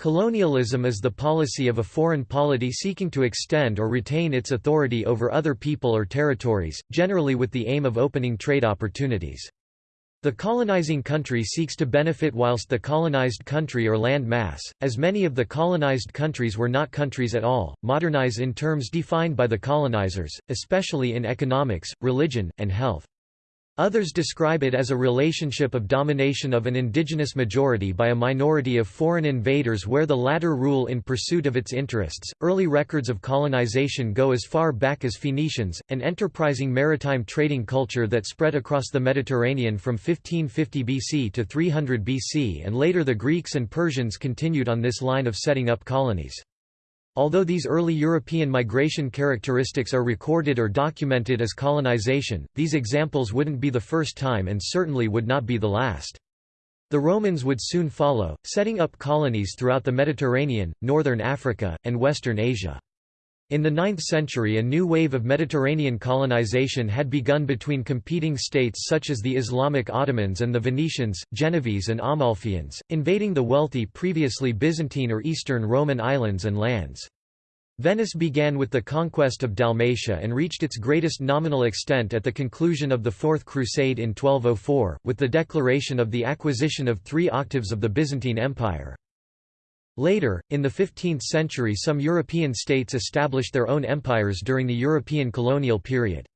Colonialism is the policy of a foreign polity seeking to extend or retain its authority over other people or territories, generally with the aim of opening trade opportunities. The colonizing country seeks to benefit whilst the colonized country or land mass, as many of the colonized countries were not countries at all, modernize in terms defined by the colonizers, especially in economics, religion, and health. Others describe it as a relationship of domination of an indigenous majority by a minority of foreign invaders where the latter rule in pursuit of its interests. Early records of colonization go as far back as Phoenicians, an enterprising maritime trading culture that spread across the Mediterranean from 1550 BC to 300 BC and later the Greeks and Persians continued on this line of setting up colonies. Although these early European migration characteristics are recorded or documented as colonization, these examples wouldn't be the first time and certainly would not be the last. The Romans would soon follow, setting up colonies throughout the Mediterranean, northern Africa, and western Asia. In the 9th century a new wave of Mediterranean colonization had begun between competing states such as the Islamic Ottomans and the Venetians, Genovese and Amalfians, invading the wealthy previously Byzantine or Eastern Roman islands and lands. Venice began with the conquest of Dalmatia and reached its greatest nominal extent at the conclusion of the Fourth Crusade in 1204, with the declaration of the acquisition of three octaves of the Byzantine Empire. Later, in the 15th century some European states established their own empires during the European colonial period.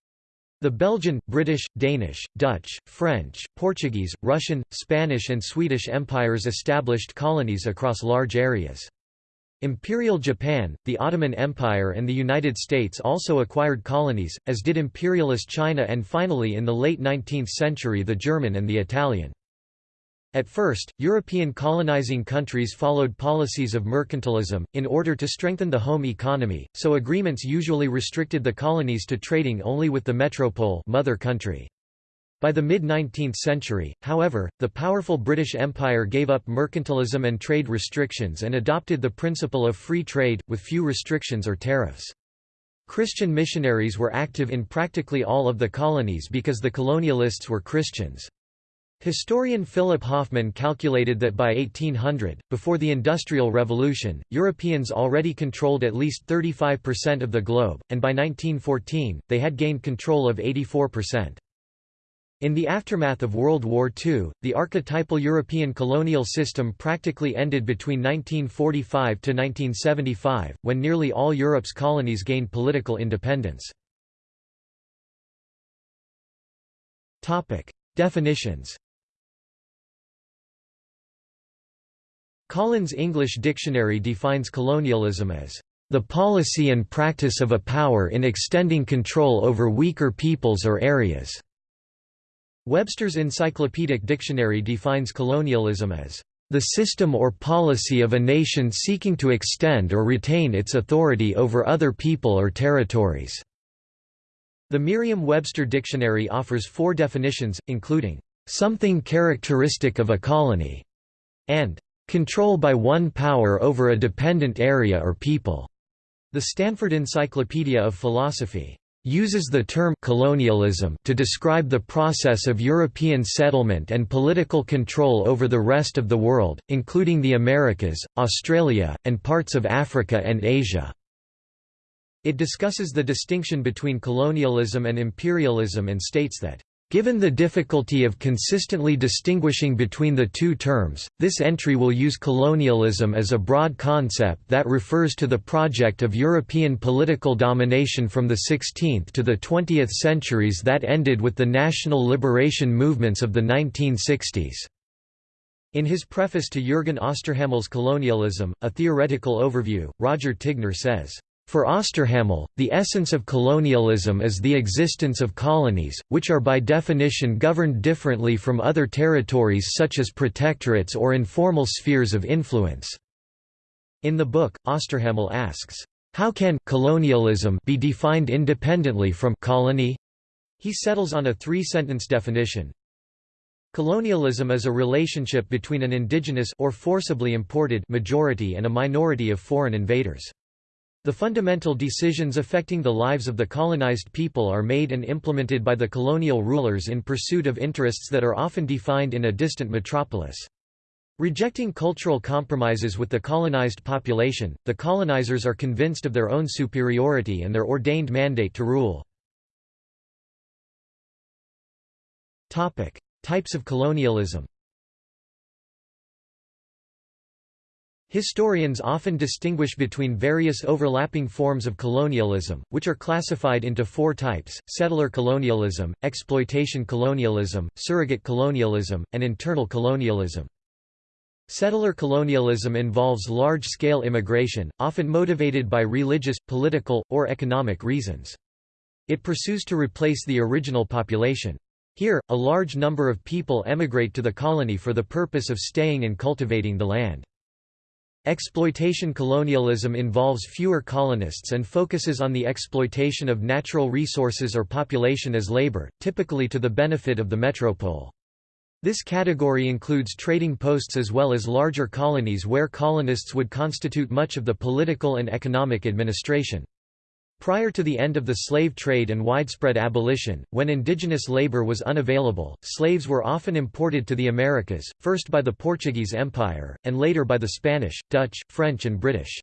The Belgian, British, Danish, Dutch, French, Portuguese, Russian, Spanish and Swedish empires established colonies across large areas. Imperial Japan, the Ottoman Empire and the United States also acquired colonies, as did imperialist China and finally in the late 19th century the German and the Italian. At first, European colonizing countries followed policies of mercantilism, in order to strengthen the home economy, so agreements usually restricted the colonies to trading only with the metropole mother country. By the mid-19th century, however, the powerful British Empire gave up mercantilism and trade restrictions and adopted the principle of free trade, with few restrictions or tariffs. Christian missionaries were active in practically all of the colonies because the colonialists were Christians. Historian Philip Hoffman calculated that by 1800, before the Industrial Revolution, Europeans already controlled at least 35% of the globe, and by 1914, they had gained control of 84%. In the aftermath of World War II, the archetypal European colonial system practically ended between 1945 to 1975, when nearly all Europe's colonies gained political independence. Definitions Collins English Dictionary defines colonialism as the policy and practice of a power in extending control over weaker peoples or areas. Webster's Encyclopedic Dictionary defines colonialism as the system or policy of a nation seeking to extend or retain its authority over other people or territories." The Merriam-Webster Dictionary offers four definitions, including, "...something characteristic of a colony", and Control by one power over a dependent area or people. The Stanford Encyclopedia of Philosophy uses the term colonialism to describe the process of European settlement and political control over the rest of the world, including the Americas, Australia, and parts of Africa and Asia. It discusses the distinction between colonialism and imperialism and states that Given the difficulty of consistently distinguishing between the two terms, this entry will use colonialism as a broad concept that refers to the project of European political domination from the 16th to the 20th centuries that ended with the national liberation movements of the 1960s. In his preface to Jürgen Osterhammel's Colonialism, A Theoretical Overview, Roger Tignor says, for Osterhammel, the essence of colonialism is the existence of colonies, which are by definition governed differently from other territories such as protectorates or informal spheres of influence. In the book, Osterhammel asks, "How can colonialism be defined independently from colony?" He settles on a three-sentence definition. Colonialism is a relationship between an indigenous or forcibly imported majority and a minority of foreign invaders. The fundamental decisions affecting the lives of the colonized people are made and implemented by the colonial rulers in pursuit of interests that are often defined in a distant metropolis. Rejecting cultural compromises with the colonized population, the colonizers are convinced of their own superiority and their ordained mandate to rule. Types of colonialism Historians often distinguish between various overlapping forms of colonialism, which are classified into four types, settler colonialism, exploitation colonialism, surrogate colonialism, and internal colonialism. Settler colonialism involves large-scale immigration, often motivated by religious, political, or economic reasons. It pursues to replace the original population. Here, a large number of people emigrate to the colony for the purpose of staying and cultivating the land. Exploitation colonialism involves fewer colonists and focuses on the exploitation of natural resources or population as labor, typically to the benefit of the metropole. This category includes trading posts as well as larger colonies where colonists would constitute much of the political and economic administration. Prior to the end of the slave trade and widespread abolition, when indigenous labor was unavailable, slaves were often imported to the Americas, first by the Portuguese Empire, and later by the Spanish, Dutch, French and British.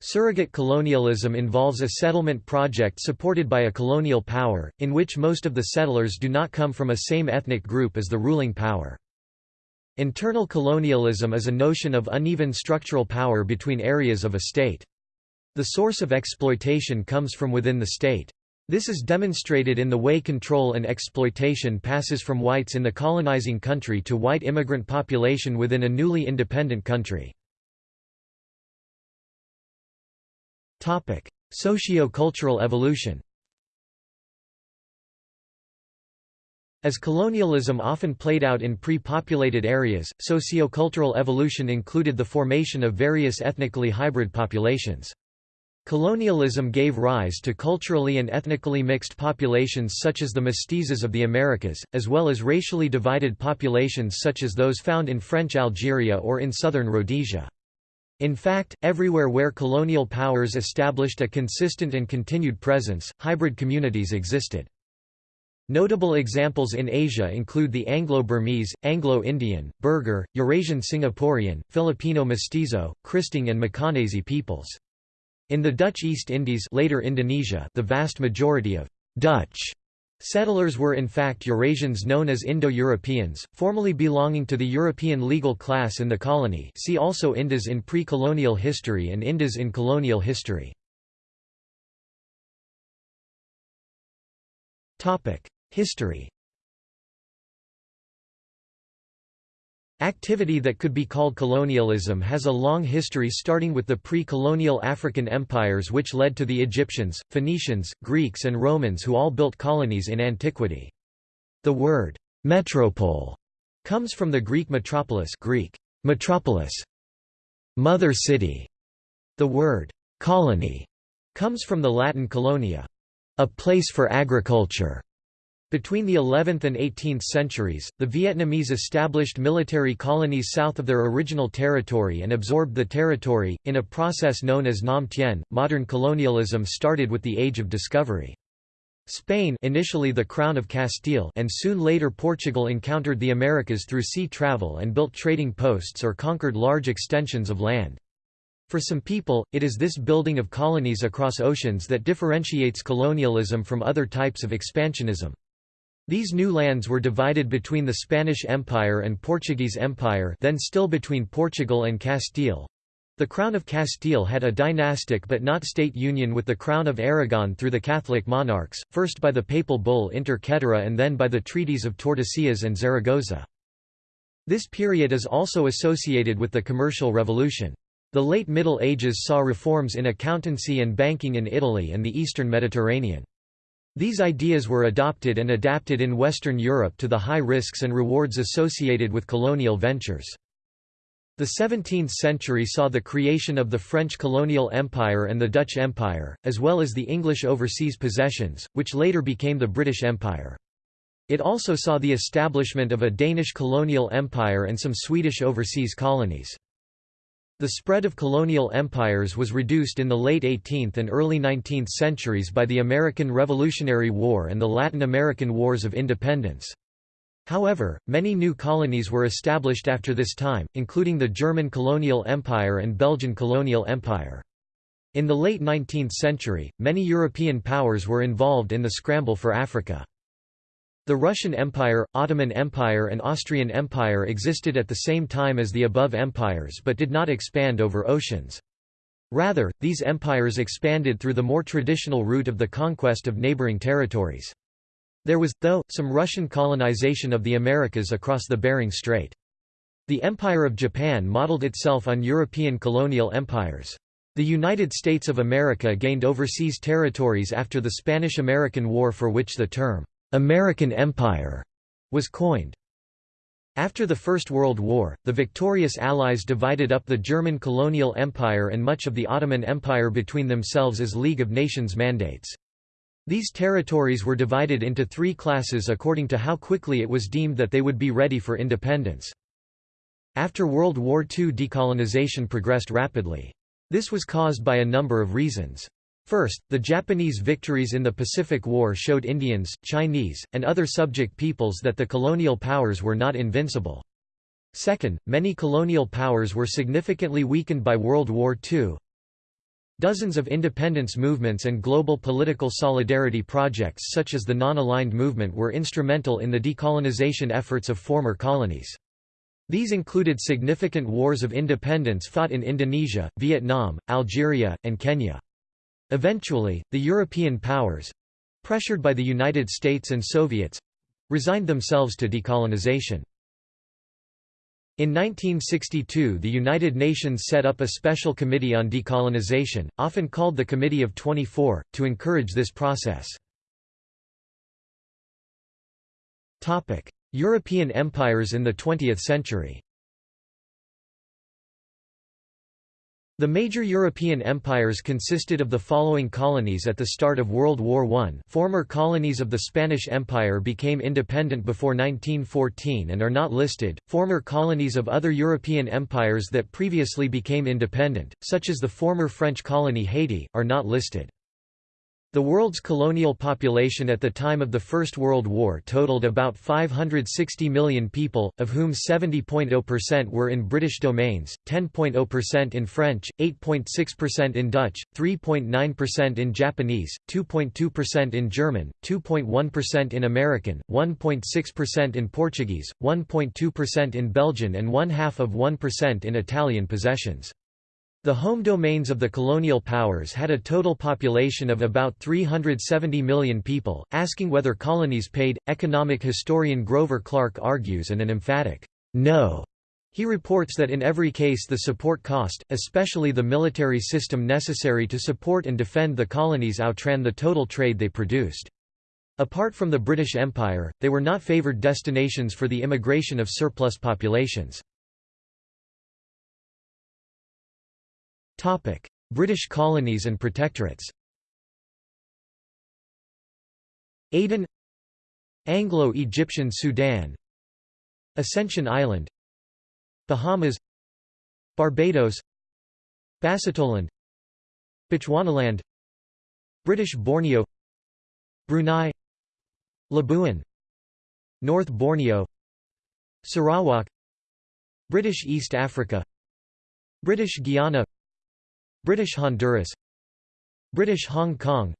Surrogate colonialism involves a settlement project supported by a colonial power, in which most of the settlers do not come from a same ethnic group as the ruling power. Internal colonialism is a notion of uneven structural power between areas of a state. The source of exploitation comes from within the state. This is demonstrated in the way control and exploitation passes from whites in the colonizing country to white immigrant population within a newly independent country. Socio-cultural evolution As colonialism often played out in pre-populated areas, sociocultural evolution included the formation of various ethnically hybrid populations. Colonialism gave rise to culturally and ethnically mixed populations such as the mestizos of the Americas, as well as racially divided populations such as those found in French Algeria or in southern Rhodesia. In fact, everywhere where colonial powers established a consistent and continued presence, hybrid communities existed. Notable examples in Asia include the Anglo-Burmese, Anglo-Indian, Burgher, Eurasian Singaporean, Filipino mestizo, Kristang and Macanese peoples. In the Dutch East Indies later Indonesia, the vast majority of «Dutch» settlers were in fact Eurasians known as Indo-Europeans, formerly belonging to the European legal class in the colony see also Indos in pre-colonial history and Indos in colonial history. History Activity that could be called colonialism has a long history starting with the pre-colonial African empires which led to the Egyptians, Phoenicians, Greeks and Romans who all built colonies in antiquity. The word «metropole» comes from the Greek metropolis Greek, metropolis, mother city. The word «colony» comes from the Latin colonia, a place for agriculture. Between the 11th and 18th centuries, the Vietnamese established military colonies south of their original territory and absorbed the territory, in a process known as Nam Tien. Modern colonialism started with the Age of Discovery. Spain initially the Crown of Castile and soon later Portugal encountered the Americas through sea travel and built trading posts or conquered large extensions of land. For some people, it is this building of colonies across oceans that differentiates colonialism from other types of expansionism. These new lands were divided between the Spanish Empire and Portuguese Empire then still between Portugal and Castile. The Crown of Castile had a dynastic but not state union with the Crown of Aragon through the Catholic monarchs, first by the papal bull Inter Caetera and then by the treaties of Tordesillas and Zaragoza. This period is also associated with the Commercial Revolution. The late Middle Ages saw reforms in accountancy and banking in Italy and the eastern Mediterranean. These ideas were adopted and adapted in Western Europe to the high risks and rewards associated with colonial ventures. The 17th century saw the creation of the French colonial empire and the Dutch Empire, as well as the English overseas possessions, which later became the British Empire. It also saw the establishment of a Danish colonial empire and some Swedish overseas colonies. The spread of colonial empires was reduced in the late 18th and early 19th centuries by the American Revolutionary War and the Latin American Wars of Independence. However, many new colonies were established after this time, including the German colonial empire and Belgian colonial empire. In the late 19th century, many European powers were involved in the scramble for Africa. The Russian Empire, Ottoman Empire and Austrian Empire existed at the same time as the above empires but did not expand over oceans. Rather, these empires expanded through the more traditional route of the conquest of neighboring territories. There was, though, some Russian colonization of the Americas across the Bering Strait. The Empire of Japan modeled itself on European colonial empires. The United States of America gained overseas territories after the Spanish–American War for which the term, "'American Empire' was coined. After the First World War, the victorious Allies divided up the German colonial empire and much of the Ottoman Empire between themselves as League of Nations mandates. These territories were divided into three classes according to how quickly it was deemed that they would be ready for independence. After World War II decolonization progressed rapidly. This was caused by a number of reasons. First, the Japanese victories in the Pacific War showed Indians, Chinese, and other subject peoples that the colonial powers were not invincible. Second, many colonial powers were significantly weakened by World War II, Dozens of independence movements and global political solidarity projects such as the Non-Aligned Movement were instrumental in the decolonization efforts of former colonies. These included significant wars of independence fought in Indonesia, Vietnam, Algeria, and Kenya. Eventually, the European powers—pressured by the United States and Soviets—resigned themselves to decolonization. In 1962 the United Nations set up a special committee on decolonization, often called the Committee of 24, to encourage this process. European empires in the 20th century The major European empires consisted of the following colonies at the start of World War I former colonies of the Spanish Empire became independent before 1914 and are not listed, former colonies of other European empires that previously became independent, such as the former French colony Haiti, are not listed. The world's colonial population at the time of the First World War totaled about 560 million people, of whom 70.0% were in British domains, 10.0% in French, 8.6% in Dutch, 3.9% in Japanese, 2.2% in German, 2.1% in American, 1.6% in Portuguese, 1.2% in Belgian and one-half of 1% in Italian possessions. The home domains of the colonial powers had a total population of about 370 million people, asking whether colonies paid. Economic historian Grover Clark argues and an emphatic, no. He reports that in every case the support cost, especially the military system necessary to support and defend the colonies outran the total trade they produced. Apart from the British Empire, they were not favoured destinations for the immigration of surplus populations. British colonies and protectorates Aden Anglo-Egyptian Sudan Ascension Island Bahamas Barbados Basutoland Bechuanaland British Borneo Brunei Labuan North Borneo Sarawak British East Africa British Guiana British Honduras British Hong Kong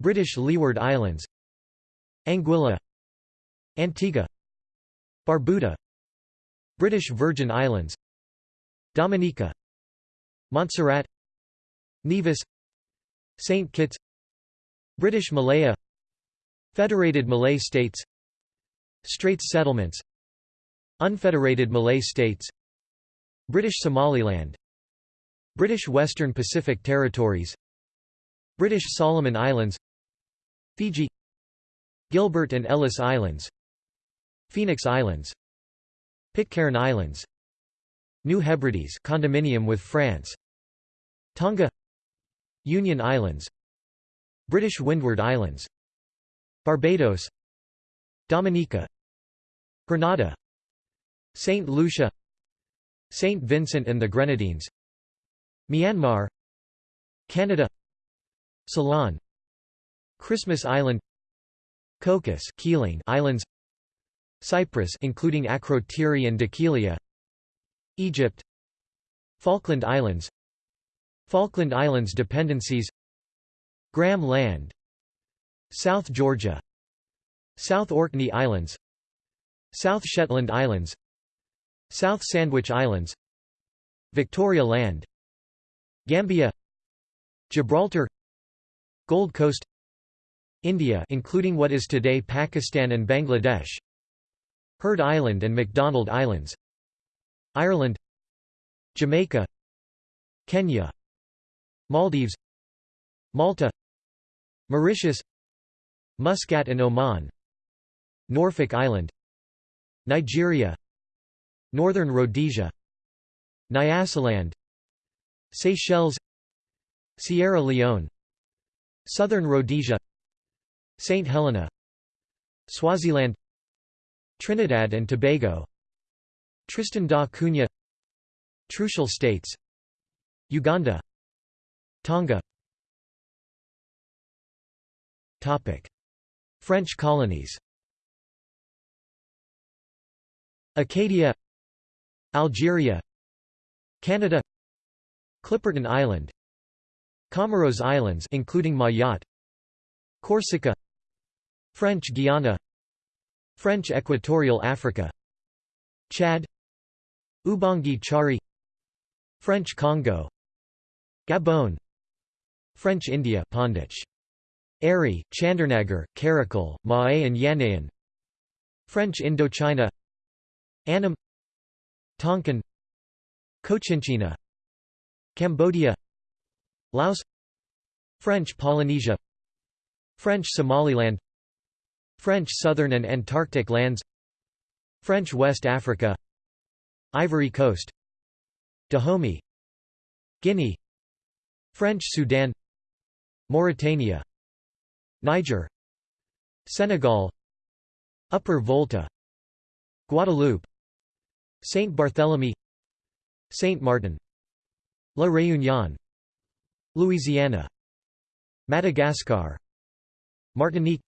British Leeward Islands Anguilla Antigua Barbuda British Virgin Islands Dominica Montserrat Nevis St. Kitts British Malaya Federated Malay States Straits Settlements Unfederated Malay States British Somaliland British Western Pacific Territories British Solomon Islands Fiji Gilbert and Ellice Islands Phoenix Islands Pitcairn Islands New Hebrides condominium with France Tonga Union Islands British Windward Islands Barbados Dominica Grenada St. Lucia St. Vincent and the Grenadines Myanmar Canada Ceylon Christmas Island Cocos Keeling Islands Cyprus including Akrotiri and Dhekelia Egypt Falkland Islands Falkland Islands dependencies Graham Land South Georgia South Orkney Islands South Shetland Islands South Sandwich Islands Victoria Land Gambia Gibraltar Gold Coast India including what is today Pakistan and Bangladesh Heard Island and McDonald Islands Ireland Jamaica Kenya Maldives Malta Mauritius Muscat and Oman Norfolk Island Nigeria Northern Rhodesia Nyasaland Seychelles Sierra Leone Southern Rhodesia St. Helena Swaziland Trinidad and Tobago Tristan da Cunha Trucial States Uganda Tonga Topic. French colonies Acadia Algeria Canada Clipperton Island Comoros Islands including Mayotte Corsica French Guiana French Equatorial Africa Chad Ubangi Chari French Congo Gabon French India Pondich Ari, Chandernagor, Karikal, Mahé and Yanaon French Indochina Annam Tonkin Cochinchina Cambodia Laos French Polynesia French Somaliland French Southern and Antarctic lands French West Africa Ivory Coast Dahomey Guinea French Sudan Mauritania Niger Senegal Upper Volta Guadeloupe Saint Barthélemy Saint Martin La Réunion Louisiana Madagascar Martinique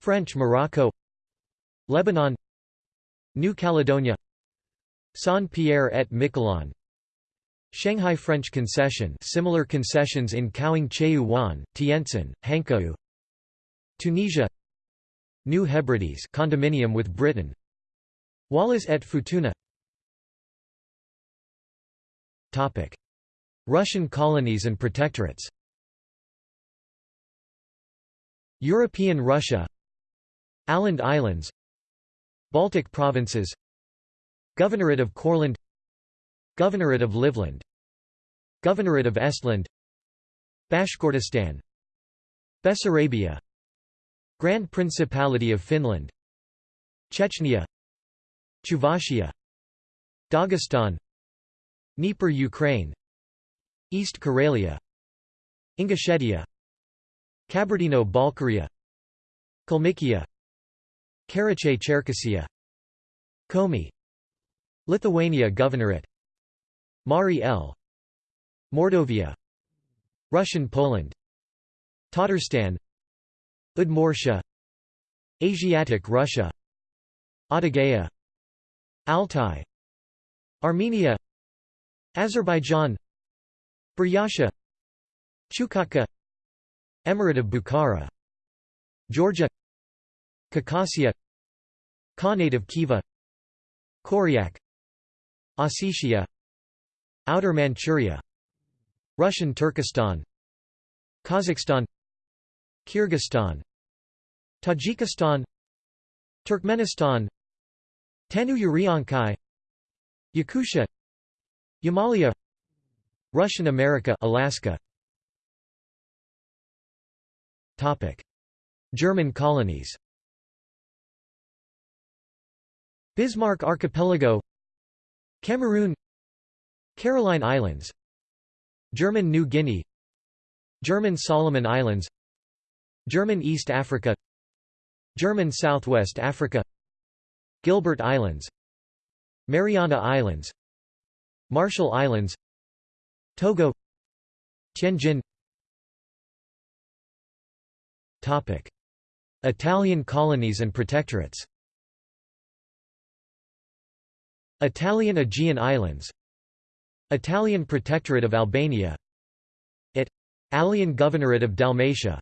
French Morocco Lebanon New Caledonia Saint-Pierre et Miquelon Shanghai French concession similar concessions in Wan, Tientsin, Hankou Tunisia New Hebrides condominium with Britain Wallis et Futuna. Topic Russian colonies and protectorates. European Russia. Åland Islands. Baltic provinces. Governorate of Courland. Governorate of Livland. Governorate of Estland. Bashkortostan. Bessarabia. Grand Principality of Finland. Chechnya. Chuvashia. Dagestan. Dnieper Ukraine East Karelia. Ingushetia. Kabardino-Balkaria Kalmykia. Karachay-Cherkessia Komi Lithuania Governorate. Mari El Mordovia. Russian Poland. Tatarstan. Udmurtia Asiatic Russia. Adygea Altai. Armenia. Azerbaijan Buryatia Chukotka Emirate of Bukhara Georgia Caucasia Khanate of Khiva Koryak Ossetia Outer Manchuria Russian Turkestan Kazakhstan Kyrgyzstan Tajikistan Turkmenistan Tanu-Uriankai Yakutia Yamalia Russian America Alaska. Topic. German colonies. Bismarck Archipelago. Cameroon. Caroline Islands. German New Guinea. German Solomon Islands. German East Africa. German Southwest Africa. Gilbert Islands. Mariana Islands. Marshall Islands Togo Tianjin Topic. Italian colonies and protectorates Italian Aegean Islands Italian Protectorate of Albania It Italian Governorate of Dalmatia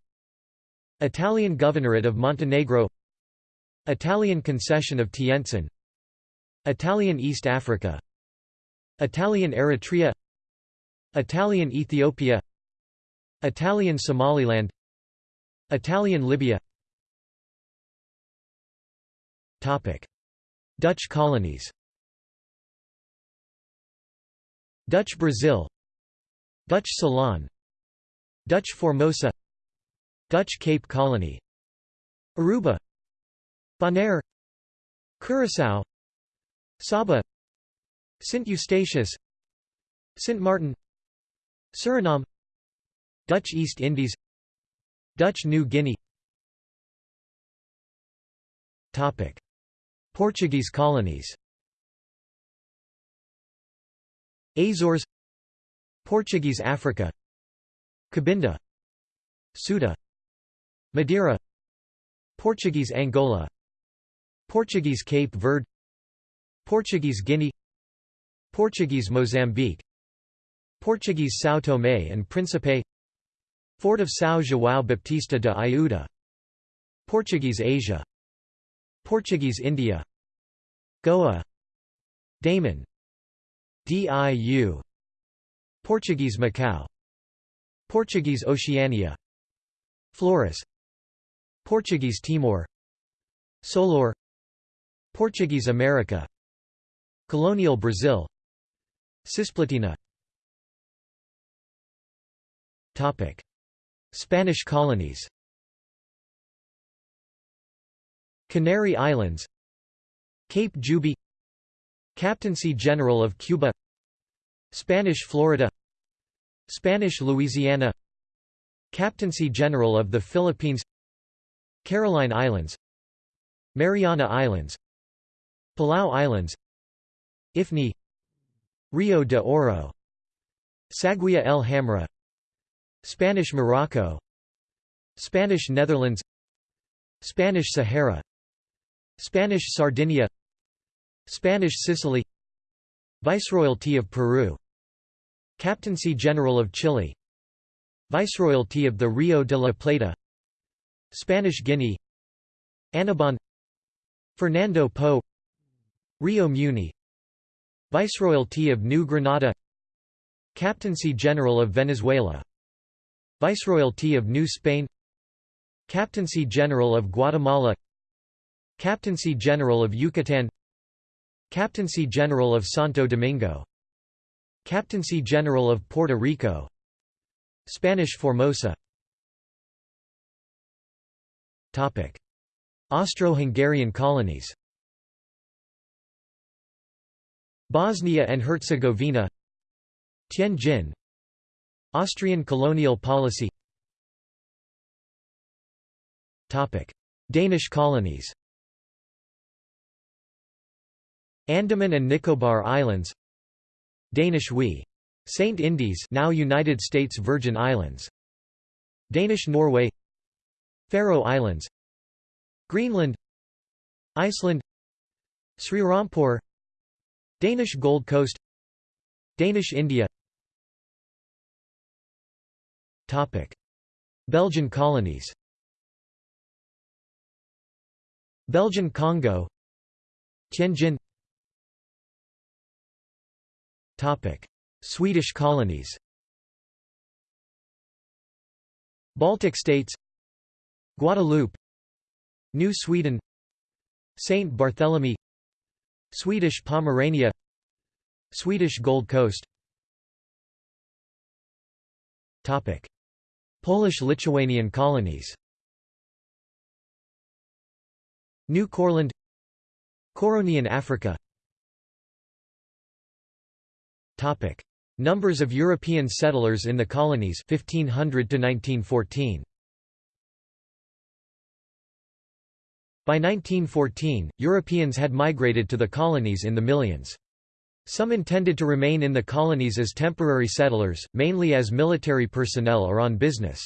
Italian Governorate of Montenegro Italian Concession of Tientsin Italian East Africa Italian Eritrea Italian Ethiopia Italian Somaliland Italian Libya. Topic. Dutch colonies. Dutch Brazil Dutch Ceylon Dutch Formosa Dutch Cape Colony. Aruba Bonaire Curaçao Saba St Eustatius St Martin Suriname Dutch East Indies Dutch New Guinea. Topic. Portuguese colonies. Azores Portuguese Africa. Cabinda Ceuta. Madeira Portuguese Angola. Portuguese Cape Verde. Portuguese Guinea. Portuguese Mozambique Portuguese São Tomé and Príncipe. Fort of São João Baptista de Iuda Portuguese Asia. Portuguese India. Goa. Daman. Diu. Portuguese Macau. Portuguese Oceania. Flores. Portuguese Timor. Solor. Portuguese America. Colonial Brazil. Cisplatina Topic. Spanish colonies. Canary Islands. Cape Juby. Captaincy General of Cuba. Spanish Florida. Spanish Louisiana. Captaincy General of the Philippines. Caroline Islands. Mariana Islands. Palau Islands. Ifni. Rio de Oro. Saguia el Hamra Spanish Morocco. Spanish Netherlands. Spanish Sahara. Spanish Sardinia. Spanish Sicily. Viceroyalty of Peru. Captaincy General of Chile. Viceroyalty of the Rio de la Plata. Spanish Guinea. Annobon Fernando Po. Rio Muni. Viceroyalty of New Granada. Captaincy General of Venezuela Viceroyalty of New Spain. Captaincy General of Guatemala. Captaincy General of Yucatan Captaincy General of Santo Domingo. Captaincy General of Puerto Rico. Spanish Formosa. Austro-Hungarian colonies. Bosnia and Herzegovina. Tianjin Austrian colonial policy. Danish colonies. Andaman and Nicobar Islands. Danish Wi. Saint Indies now United States Virgin Islands. Danish Norway. Faroe Islands. Greenland. Iceland. Srirampur Danish Gold Coast. Danish India Belgian colonies. Belgian Congo. Tianjin. Swedish colonies. Baltic states. Guadeloupe. New Sweden. Saint Barthélemy. Swedish Pomerania. Swedish Gold Coast Polish-Lithuanian colonies New Courland Couronian Africa Topic. Numbers of European settlers in the colonies 1500 to 1914. By 1914, Europeans had migrated to the colonies in the millions. Some intended to remain in the colonies as temporary settlers, mainly as military personnel or on business.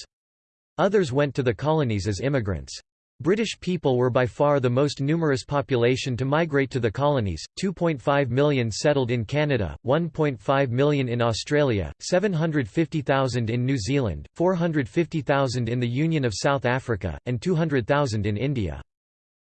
Others went to the colonies as immigrants. British people were by far the most numerous population to migrate to the colonies, 2.5 million settled in Canada, 1.5 million in Australia, 750,000 in New Zealand, 450,000 in the Union of South Africa, and 200,000 in India.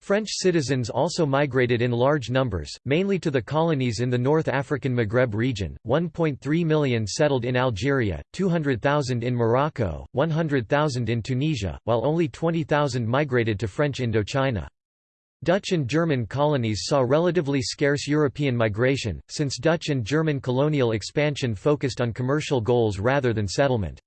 French citizens also migrated in large numbers, mainly to the colonies in the North African Maghreb region, 1.3 million settled in Algeria, 200,000 in Morocco, 100,000 in Tunisia, while only 20,000 migrated to French Indochina. Dutch and German colonies saw relatively scarce European migration, since Dutch and German colonial expansion focused on commercial goals rather than settlement.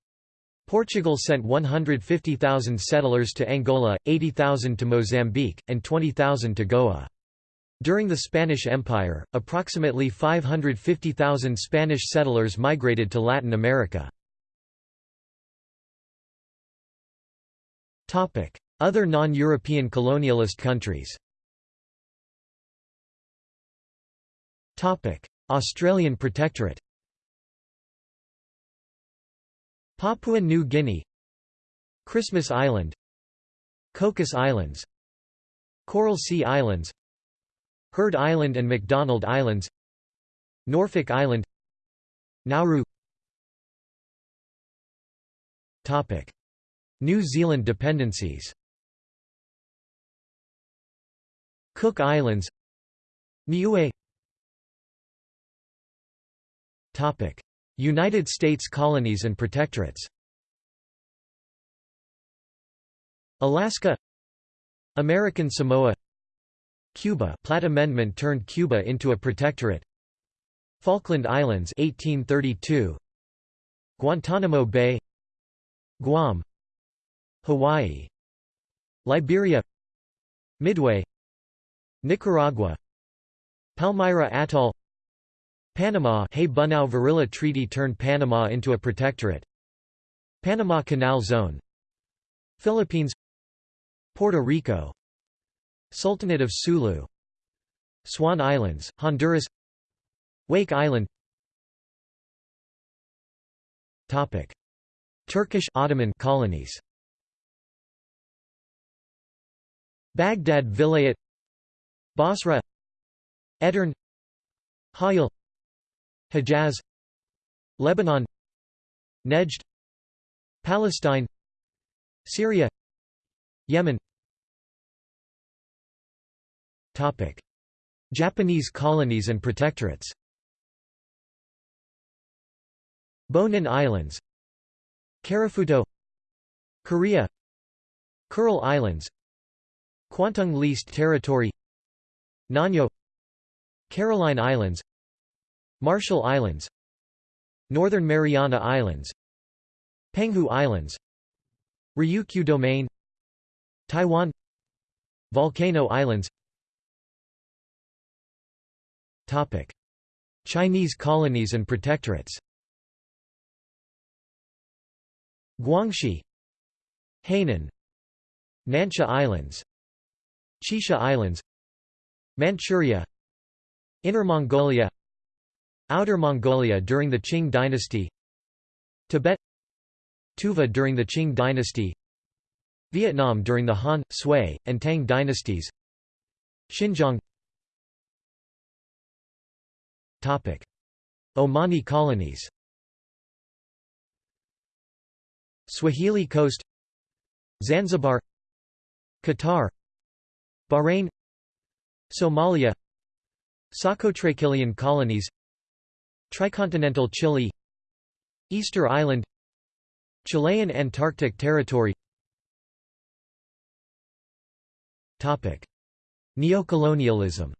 Portugal sent 150,000 settlers to Angola, 80,000 to Mozambique, and 20,000 to Goa. During the Spanish Empire, approximately 550,000 Spanish settlers migrated to Latin America. Other non-European colonialist countries Australian Protectorate Papua New Guinea Christmas Island Cocos Islands Coral Sea Islands Heard Island and McDonald Islands Norfolk Island Nauru. Topic. New Zealand dependencies. Cook Islands. Niue United States colonies and protectorates. Alaska. American Samoa. Cuba. Platt Amendment turned Cuba into a protectorate. Falkland Islands 1832 Guantanamo Bay. Guam. Hawaii. Liberia. Midway. Nicaragua. Palmyra Atoll Panama Hay-Bunau-Varilla Treaty turned Panama into a protectorate. Panama Canal Zone. Philippines. Puerto Rico. Sultanate of Sulu. Swan Islands, Honduras. Wake Island. Topic. Turkish Ottoman colonies. Baghdad Vilayet. Basra. Edirne Hayil Hejaz Lebanon Nejd Palestine Syria Yemen. Topic. Japanese colonies and protectorates. Bonin Islands. Karafuto Korea. Kuril Islands. Kwantung Leased Territory. Nanyo Caroline Islands Marshall Islands Northern Mariana Islands Penghu Islands Ryukyu Domain Taiwan Volcano Islands Topic. Chinese colonies and protectorates Guangxi Hainan Nansha Islands Xisha Islands Manchuria Inner Mongolia Outer Mongolia during the Qing dynasty Tibet Tuva during the Qing dynasty Vietnam during the Han, Sui, and Tang dynasties. Xinjiang. Topic. Omani colonies. Swahili Coast. Zanzibar. Qatar. Bahrain. Somalia. Socotra Chilean colonies Tricontinental Chile Easter Island Chilean Antarctic Territory Topic Neocolonialism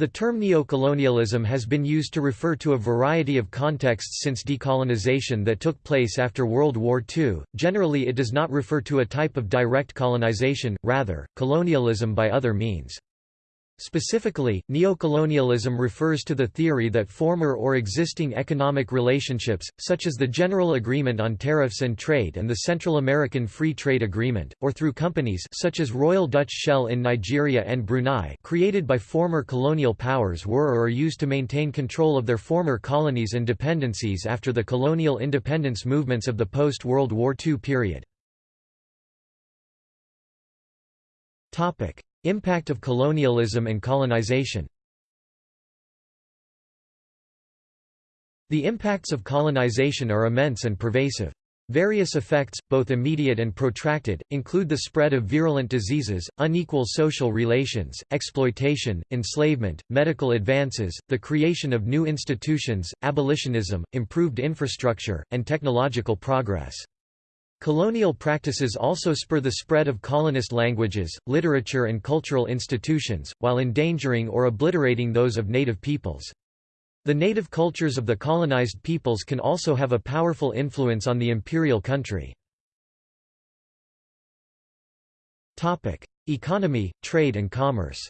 The term neocolonialism has been used to refer to a variety of contexts since decolonization that took place after World War II. Generally, it does not refer to a type of direct colonization, rather, colonialism by other means. Specifically, neocolonialism refers to the theory that former or existing economic relationships, such as the General Agreement on Tariffs and Trade and the Central American Free Trade Agreement, or through companies such as Royal Dutch Shell in Nigeria and Brunei created by former colonial powers were or are used to maintain control of their former colonies and dependencies after the colonial independence movements of the post-World War II period. Topic. Impact of colonialism and colonization The impacts of colonization are immense and pervasive. Various effects, both immediate and protracted, include the spread of virulent diseases, unequal social relations, exploitation, enslavement, medical advances, the creation of new institutions, abolitionism, improved infrastructure, and technological progress. Colonial practices also spur the spread of colonist languages, literature and cultural institutions, while endangering or obliterating those of native peoples. The native cultures of the colonized peoples can also have a powerful influence on the imperial country. Economy, trade and commerce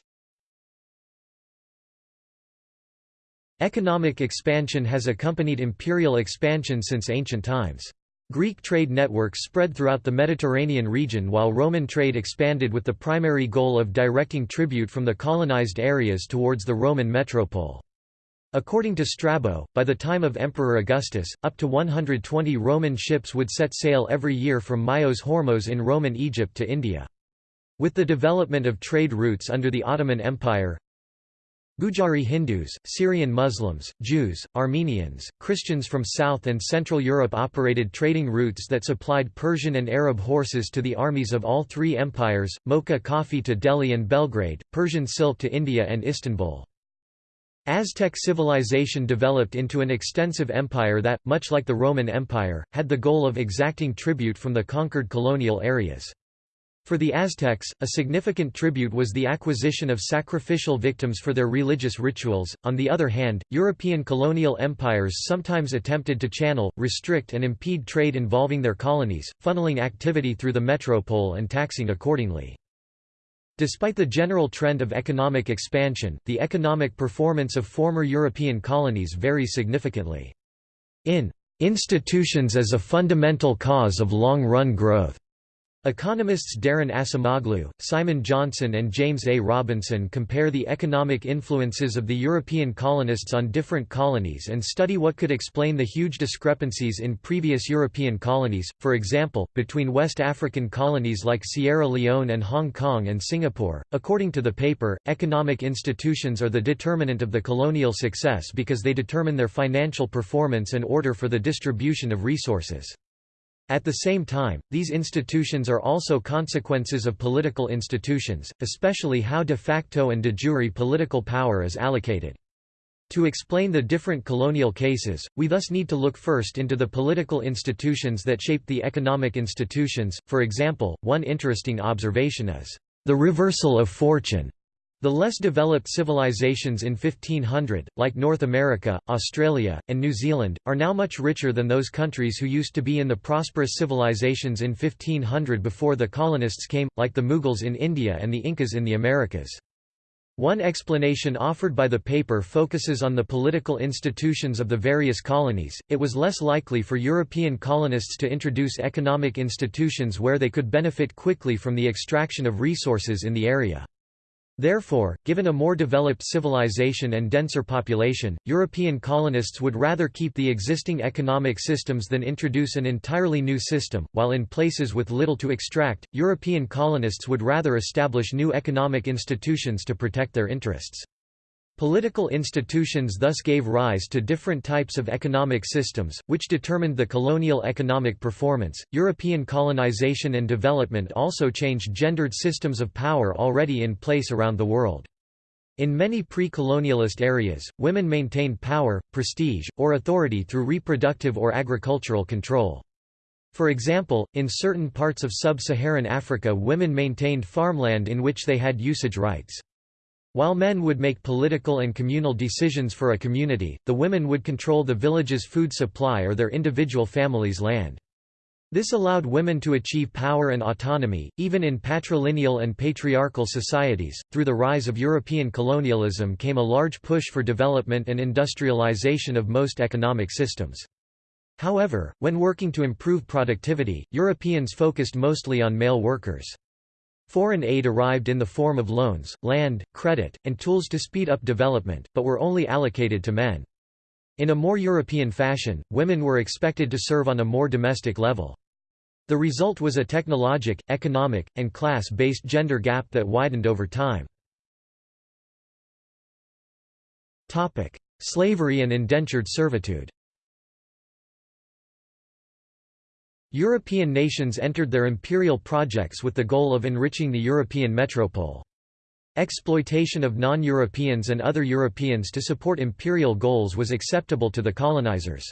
Economic expansion has accompanied imperial expansion since ancient times. Greek trade networks spread throughout the Mediterranean region while Roman trade expanded with the primary goal of directing tribute from the colonized areas towards the Roman metropole. According to Strabo, by the time of Emperor Augustus, up to 120 Roman ships would set sail every year from Myos Hormos in Roman Egypt to India. With the development of trade routes under the Ottoman Empire, Gujari Hindus, Syrian Muslims, Jews, Armenians, Christians from South and Central Europe operated trading routes that supplied Persian and Arab horses to the armies of all three empires, Mocha coffee to Delhi and Belgrade, Persian silk to India and Istanbul. Aztec civilization developed into an extensive empire that, much like the Roman Empire, had the goal of exacting tribute from the conquered colonial areas. For the Aztecs, a significant tribute was the acquisition of sacrificial victims for their religious rituals. On the other hand, European colonial empires sometimes attempted to channel, restrict, and impede trade involving their colonies, funneling activity through the metropole and taxing accordingly. Despite the general trend of economic expansion, the economic performance of former European colonies varies significantly. In "'Institutions as a Fundamental Cause of Long-Run Growth' Economists Daron Acemoglu, Simon Johnson and James A. Robinson compare the economic influences of the European colonists on different colonies and study what could explain the huge discrepancies in previous European colonies, for example, between West African colonies like Sierra Leone and Hong Kong and Singapore. According to the paper, economic institutions are the determinant of the colonial success because they determine their financial performance and order for the distribution of resources. At the same time, these institutions are also consequences of political institutions, especially how de facto and de jure political power is allocated. To explain the different colonial cases, we thus need to look first into the political institutions that shaped the economic institutions. For example, one interesting observation is the reversal of fortune the less developed civilizations in 1500, like North America, Australia, and New Zealand, are now much richer than those countries who used to be in the prosperous civilizations in 1500 before the colonists came, like the Mughals in India and the Incas in the Americas. One explanation offered by the paper focuses on the political institutions of the various colonies. It was less likely for European colonists to introduce economic institutions where they could benefit quickly from the extraction of resources in the area. Therefore, given a more developed civilization and denser population, European colonists would rather keep the existing economic systems than introduce an entirely new system, while in places with little to extract, European colonists would rather establish new economic institutions to protect their interests. Political institutions thus gave rise to different types of economic systems, which determined the colonial economic performance. European colonization and development also changed gendered systems of power already in place around the world. In many pre-colonialist areas, women maintained power, prestige, or authority through reproductive or agricultural control. For example, in certain parts of sub-Saharan Africa women maintained farmland in which they had usage rights. While men would make political and communal decisions for a community, the women would control the village's food supply or their individual family's land. This allowed women to achieve power and autonomy, even in patrilineal and patriarchal societies. Through the rise of European colonialism came a large push for development and industrialization of most economic systems. However, when working to improve productivity, Europeans focused mostly on male workers. Foreign aid arrived in the form of loans, land, credit, and tools to speed up development, but were only allocated to men. In a more European fashion, women were expected to serve on a more domestic level. The result was a technologic, economic, and class-based gender gap that widened over time. Slavery and indentured servitude European nations entered their imperial projects with the goal of enriching the European metropole. Exploitation of non-Europeans and other Europeans to support imperial goals was acceptable to the colonizers.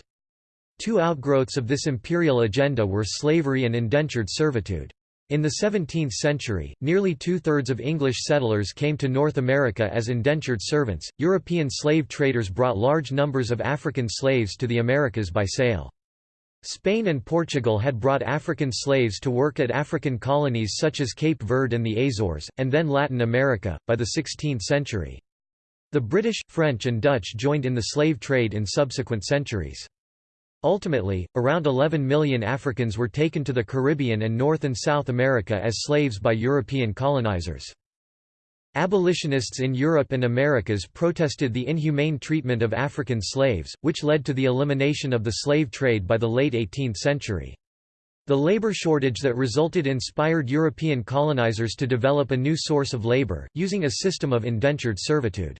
Two outgrowths of this imperial agenda were slavery and indentured servitude. In the 17th century, nearly two-thirds of English settlers came to North America as indentured servants. European slave traders brought large numbers of African slaves to the Americas by sail. Spain and Portugal had brought African slaves to work at African colonies such as Cape Verde and the Azores, and then Latin America, by the 16th century. The British, French and Dutch joined in the slave trade in subsequent centuries. Ultimately, around 11 million Africans were taken to the Caribbean and North and South America as slaves by European colonizers. Abolitionists in Europe and Americas protested the inhumane treatment of African slaves, which led to the elimination of the slave trade by the late 18th century. The labor shortage that resulted inspired European colonizers to develop a new source of labor, using a system of indentured servitude.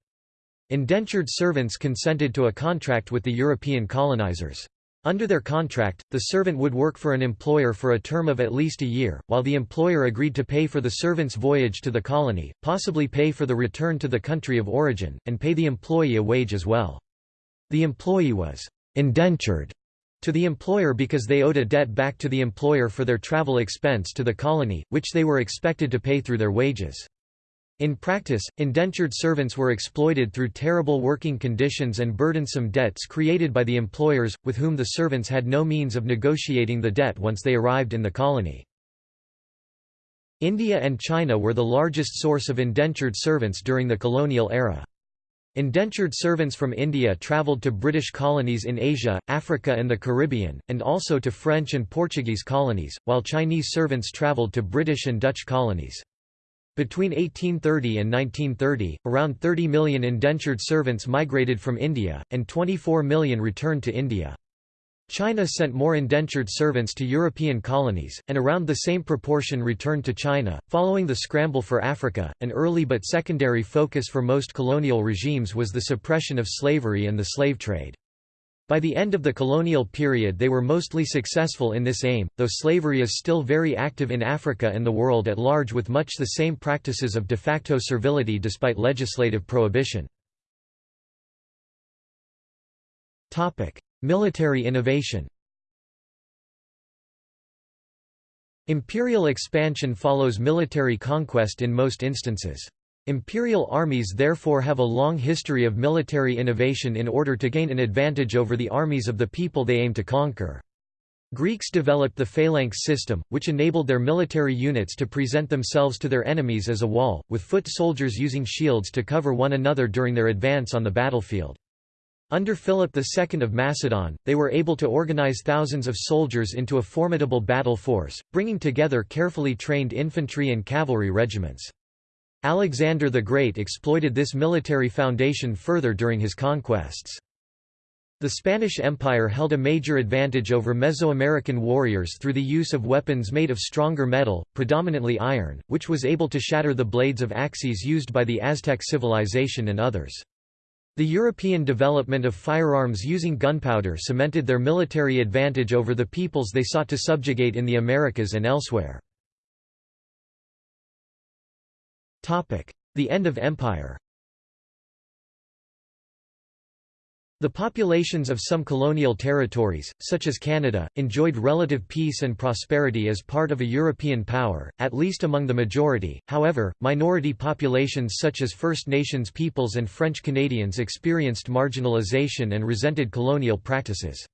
Indentured servants consented to a contract with the European colonizers. Under their contract, the servant would work for an employer for a term of at least a year, while the employer agreed to pay for the servant's voyage to the colony, possibly pay for the return to the country of origin, and pay the employee a wage as well. The employee was «indentured» to the employer because they owed a debt back to the employer for their travel expense to the colony, which they were expected to pay through their wages. In practice, indentured servants were exploited through terrible working conditions and burdensome debts created by the employers, with whom the servants had no means of negotiating the debt once they arrived in the colony. India and China were the largest source of indentured servants during the colonial era. Indentured servants from India travelled to British colonies in Asia, Africa and the Caribbean, and also to French and Portuguese colonies, while Chinese servants travelled to British and Dutch colonies. Between 1830 and 1930, around 30 million indentured servants migrated from India, and 24 million returned to India. China sent more indentured servants to European colonies, and around the same proportion returned to China. Following the scramble for Africa, an early but secondary focus for most colonial regimes was the suppression of slavery and the slave trade. By the end of the colonial period they were mostly successful in this aim, though slavery is still very active in Africa and the world at large with much the same practices of de facto servility despite legislative prohibition. Military innovation Imperial expansion follows military conquest in most instances. Imperial armies therefore have a long history of military innovation in order to gain an advantage over the armies of the people they aim to conquer. Greeks developed the phalanx system, which enabled their military units to present themselves to their enemies as a wall, with foot soldiers using shields to cover one another during their advance on the battlefield. Under Philip II of Macedon, they were able to organize thousands of soldiers into a formidable battle force, bringing together carefully trained infantry and cavalry regiments. Alexander the Great exploited this military foundation further during his conquests. The Spanish Empire held a major advantage over Mesoamerican warriors through the use of weapons made of stronger metal, predominantly iron, which was able to shatter the blades of axes used by the Aztec civilization and others. The European development of firearms using gunpowder cemented their military advantage over the peoples they sought to subjugate in the Americas and elsewhere. The end of empire. The populations of some colonial territories, such as Canada, enjoyed relative peace and prosperity as part of a European power, at least among the majority, however, minority populations such as First Nations peoples and French Canadians experienced marginalization and resented colonial practices.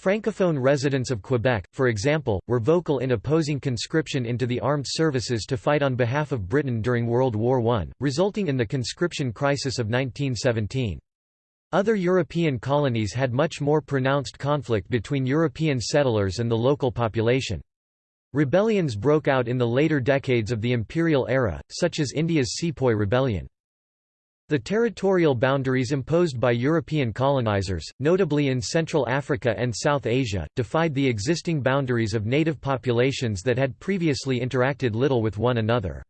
Francophone residents of Quebec, for example, were vocal in opposing conscription into the armed services to fight on behalf of Britain during World War I, resulting in the conscription crisis of 1917. Other European colonies had much more pronounced conflict between European settlers and the local population. Rebellions broke out in the later decades of the imperial era, such as India's Sepoy Rebellion. The territorial boundaries imposed by European colonizers, notably in Central Africa and South Asia, defied the existing boundaries of native populations that had previously interacted little with one another.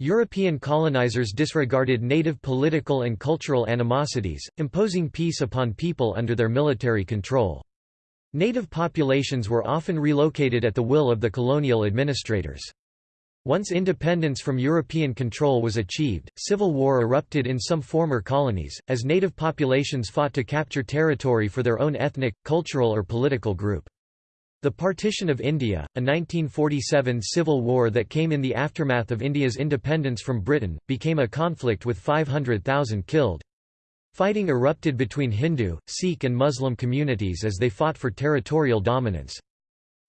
European colonizers disregarded native political and cultural animosities, imposing peace upon people under their military control. Native populations were often relocated at the will of the colonial administrators. Once independence from European control was achieved, civil war erupted in some former colonies, as native populations fought to capture territory for their own ethnic, cultural or political group. The Partition of India, a 1947 civil war that came in the aftermath of India's independence from Britain, became a conflict with 500,000 killed. Fighting erupted between Hindu, Sikh and Muslim communities as they fought for territorial dominance.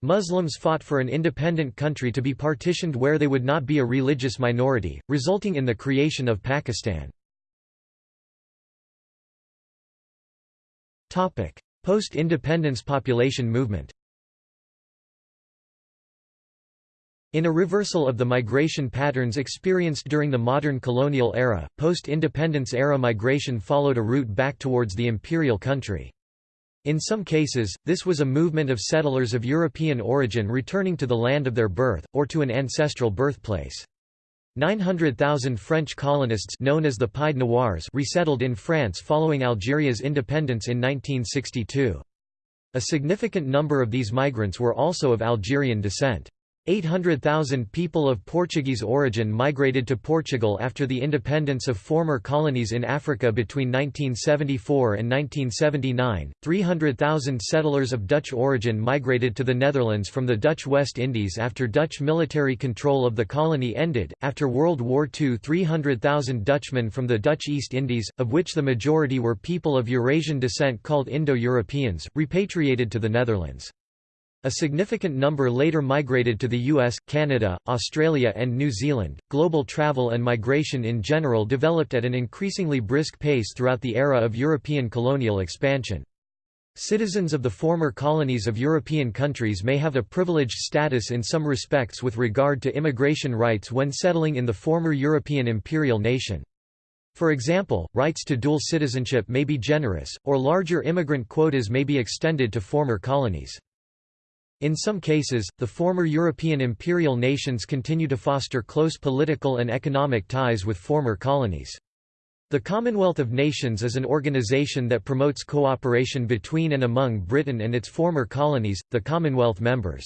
Muslims fought for an independent country to be partitioned where they would not be a religious minority, resulting in the creation of Pakistan. Post-independence population movement In a reversal of the migration patterns experienced during the modern colonial era, post-independence era migration followed a route back towards the imperial country. In some cases, this was a movement of settlers of European origin returning to the land of their birth, or to an ancestral birthplace. 900,000 French colonists known as the Pied Noirs resettled in France following Algeria's independence in 1962. A significant number of these migrants were also of Algerian descent. 800,000 people of Portuguese origin migrated to Portugal after the independence of former colonies in Africa between 1974 and 1979. 300,000 settlers of Dutch origin migrated to the Netherlands from the Dutch West Indies after Dutch military control of the colony ended. After World War II, 300,000 Dutchmen from the Dutch East Indies, of which the majority were people of Eurasian descent called Indo-Europeans, repatriated to the Netherlands. A significant number later migrated to the US, Canada, Australia, and New Zealand. Global travel and migration in general developed at an increasingly brisk pace throughout the era of European colonial expansion. Citizens of the former colonies of European countries may have a privileged status in some respects with regard to immigration rights when settling in the former European imperial nation. For example, rights to dual citizenship may be generous, or larger immigrant quotas may be extended to former colonies. In some cases, the former European imperial nations continue to foster close political and economic ties with former colonies. The Commonwealth of Nations is an organization that promotes cooperation between and among Britain and its former colonies, the Commonwealth members.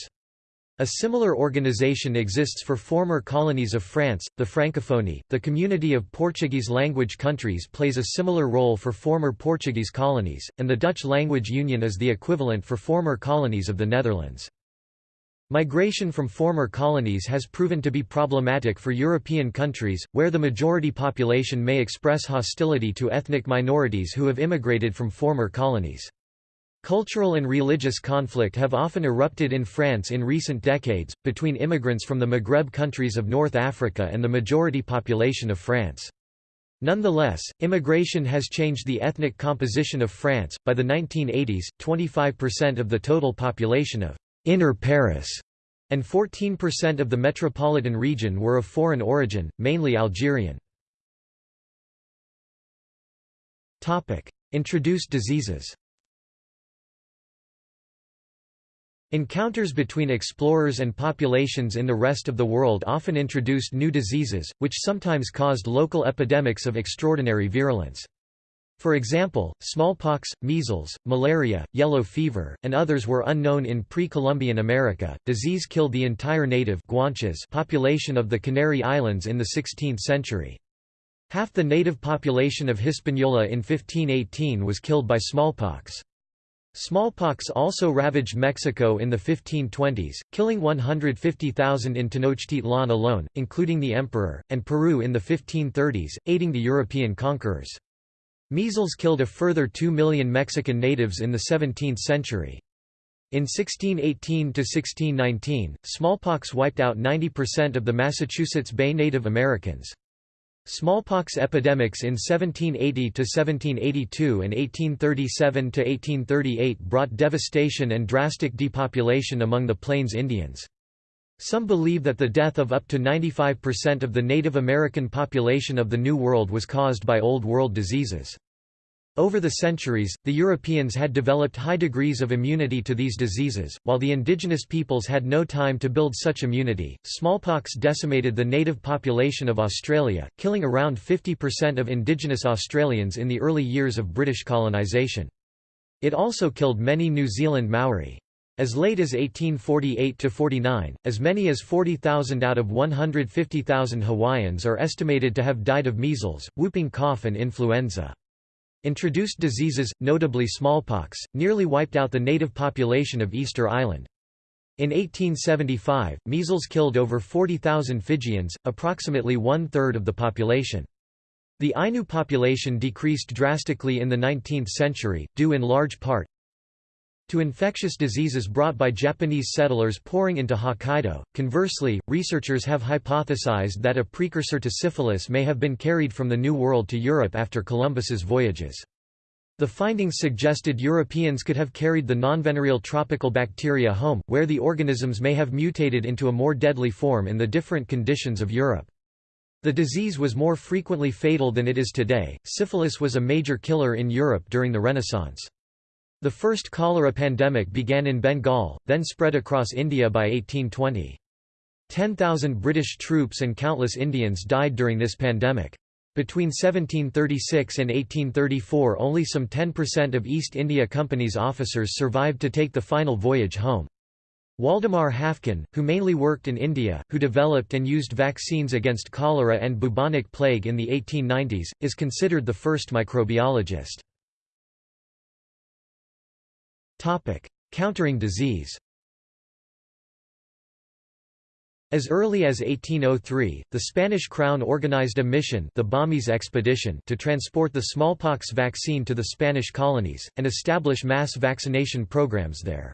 A similar organization exists for former colonies of France, the Francophonie. The community of Portuguese language countries plays a similar role for former Portuguese colonies, and the Dutch Language Union is the equivalent for former colonies of the Netherlands. Migration from former colonies has proven to be problematic for European countries, where the majority population may express hostility to ethnic minorities who have immigrated from former colonies. Cultural and religious conflict have often erupted in France in recent decades, between immigrants from the Maghreb countries of North Africa and the majority population of France. Nonetheless, immigration has changed the ethnic composition of France. By the 1980s, 25% of the total population of Inner Paris, and 14% of the metropolitan region were of foreign origin, mainly Algerian. Introduced diseases Encounters between explorers and populations in the rest of the world often introduced new diseases, which sometimes caused local epidemics of extraordinary virulence. For example, smallpox, measles, malaria, yellow fever, and others were unknown in pre-Columbian America. Disease killed the entire native Guanches population of the Canary Islands in the 16th century. Half the native population of Hispaniola in 1518 was killed by smallpox. Smallpox also ravaged Mexico in the 1520s, killing 150,000 in Tenochtitlan alone, including the emperor, and Peru in the 1530s, aiding the European conquerors. Measles killed a further 2 million Mexican natives in the 17th century. In 1618–1619, smallpox wiped out 90% of the Massachusetts Bay Native Americans. Smallpox epidemics in 1780–1782 and 1837–1838 brought devastation and drastic depopulation among the Plains Indians. Some believe that the death of up to 95% of the Native American population of the New World was caused by Old World diseases. Over the centuries, the Europeans had developed high degrees of immunity to these diseases, while the indigenous peoples had no time to build such immunity. Smallpox decimated the native population of Australia, killing around 50% of indigenous Australians in the early years of British colonisation. It also killed many New Zealand Maori. As late as 1848–49, as many as 40,000 out of 150,000 Hawaiians are estimated to have died of measles, whooping cough and influenza. Introduced diseases, notably smallpox, nearly wiped out the native population of Easter Island. In 1875, measles killed over 40,000 Fijians, approximately one-third of the population. The Ainu population decreased drastically in the 19th century, due in large part, to infectious diseases brought by Japanese settlers pouring into Hokkaido. Conversely, researchers have hypothesized that a precursor to syphilis may have been carried from the New World to Europe after Columbus's voyages. The findings suggested Europeans could have carried the nonvenereal tropical bacteria home, where the organisms may have mutated into a more deadly form in the different conditions of Europe. The disease was more frequently fatal than it is today. Syphilis was a major killer in Europe during the Renaissance. The first cholera pandemic began in Bengal, then spread across India by 1820. 10,000 British troops and countless Indians died during this pandemic. Between 1736 and 1834 only some 10% of East India Company's officers survived to take the final voyage home. Waldemar Haffkine, who mainly worked in India, who developed and used vaccines against cholera and bubonic plague in the 1890s, is considered the first microbiologist. Topic: Countering disease. As early as 1803, the Spanish crown organized a mission the Balmis expedition to transport the smallpox vaccine to the Spanish colonies, and establish mass vaccination programs there.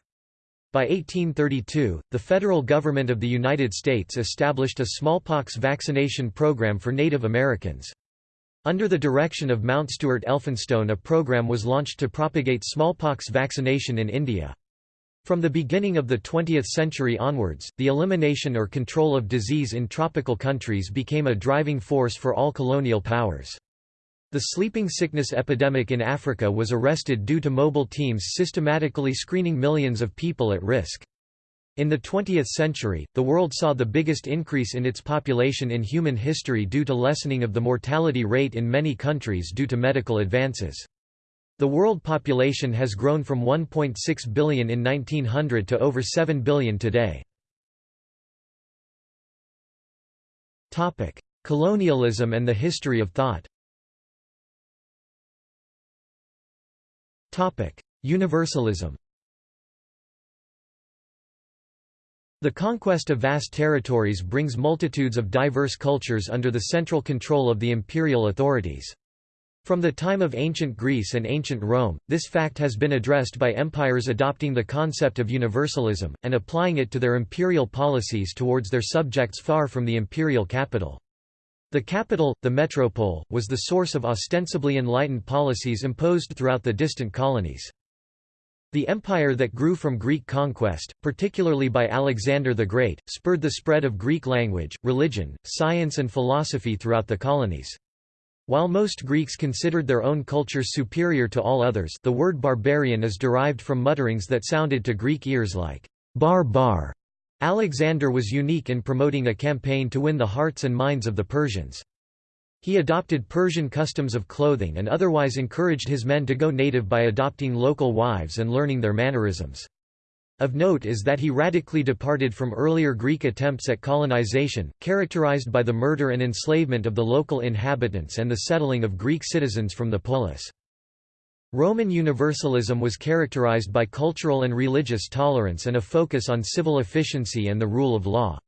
By 1832, the federal government of the United States established a smallpox vaccination program for Native Americans. Under the direction of Mountstuart Elphinstone a program was launched to propagate smallpox vaccination in India. From the beginning of the 20th century onwards, the elimination or control of disease in tropical countries became a driving force for all colonial powers. The sleeping sickness epidemic in Africa was arrested due to mobile teams systematically screening millions of people at risk. In the 20th century, the world saw the biggest increase in its population in human history due to lessening of the mortality rate in many countries due to medical advances. The world population has grown from 1.6 billion in 1900 to over 7 billion today. Colonialism and the history of thought Universalism The conquest of vast territories brings multitudes of diverse cultures under the central control of the imperial authorities. From the time of ancient Greece and ancient Rome, this fact has been addressed by empires adopting the concept of universalism, and applying it to their imperial policies towards their subjects far from the imperial capital. The capital, the metropole, was the source of ostensibly enlightened policies imposed throughout the distant colonies. The empire that grew from Greek conquest, particularly by Alexander the Great, spurred the spread of Greek language, religion, science and philosophy throughout the colonies. While most Greeks considered their own culture superior to all others the word barbarian is derived from mutterings that sounded to Greek ears like bar bar. Alexander was unique in promoting a campaign to win the hearts and minds of the Persians. He adopted Persian customs of clothing and otherwise encouraged his men to go native by adopting local wives and learning their mannerisms. Of note is that he radically departed from earlier Greek attempts at colonization, characterized by the murder and enslavement of the local inhabitants and the settling of Greek citizens from the polis. Roman Universalism was characterized by cultural and religious tolerance and a focus on civil efficiency and the rule of law.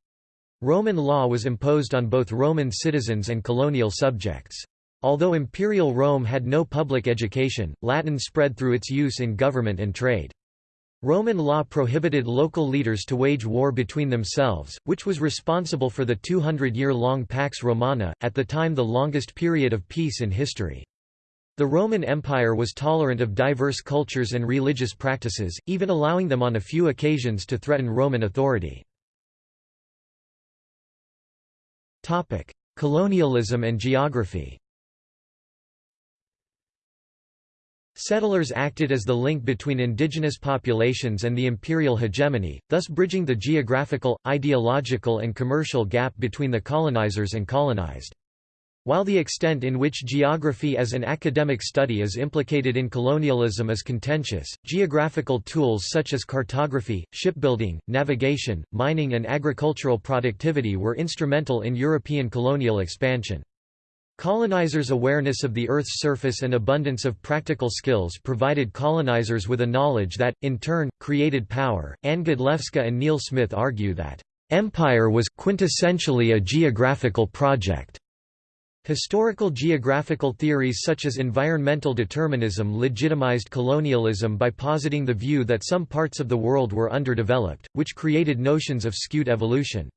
Roman law was imposed on both Roman citizens and colonial subjects. Although imperial Rome had no public education, Latin spread through its use in government and trade. Roman law prohibited local leaders to wage war between themselves, which was responsible for the 200-year-long Pax Romana, at the time the longest period of peace in history. The Roman Empire was tolerant of diverse cultures and religious practices, even allowing them on a few occasions to threaten Roman authority. Colonialism and geography Settlers acted as the link between indigenous populations and the imperial hegemony, thus bridging the geographical, ideological and commercial gap between the colonizers and colonized. While the extent in which geography as an academic study is implicated in colonialism is contentious, geographical tools such as cartography, shipbuilding, navigation, mining and agricultural productivity were instrumental in European colonial expansion. Colonizers' awareness of the Earth's surface and abundance of practical skills provided colonizers with a knowledge that, in turn, created power. Anne and Neil Smith argue that, "...empire was quintessentially a geographical project." Historical geographical theories such as environmental determinism legitimized colonialism by positing the view that some parts of the world were underdeveloped, which created notions of skewed evolution.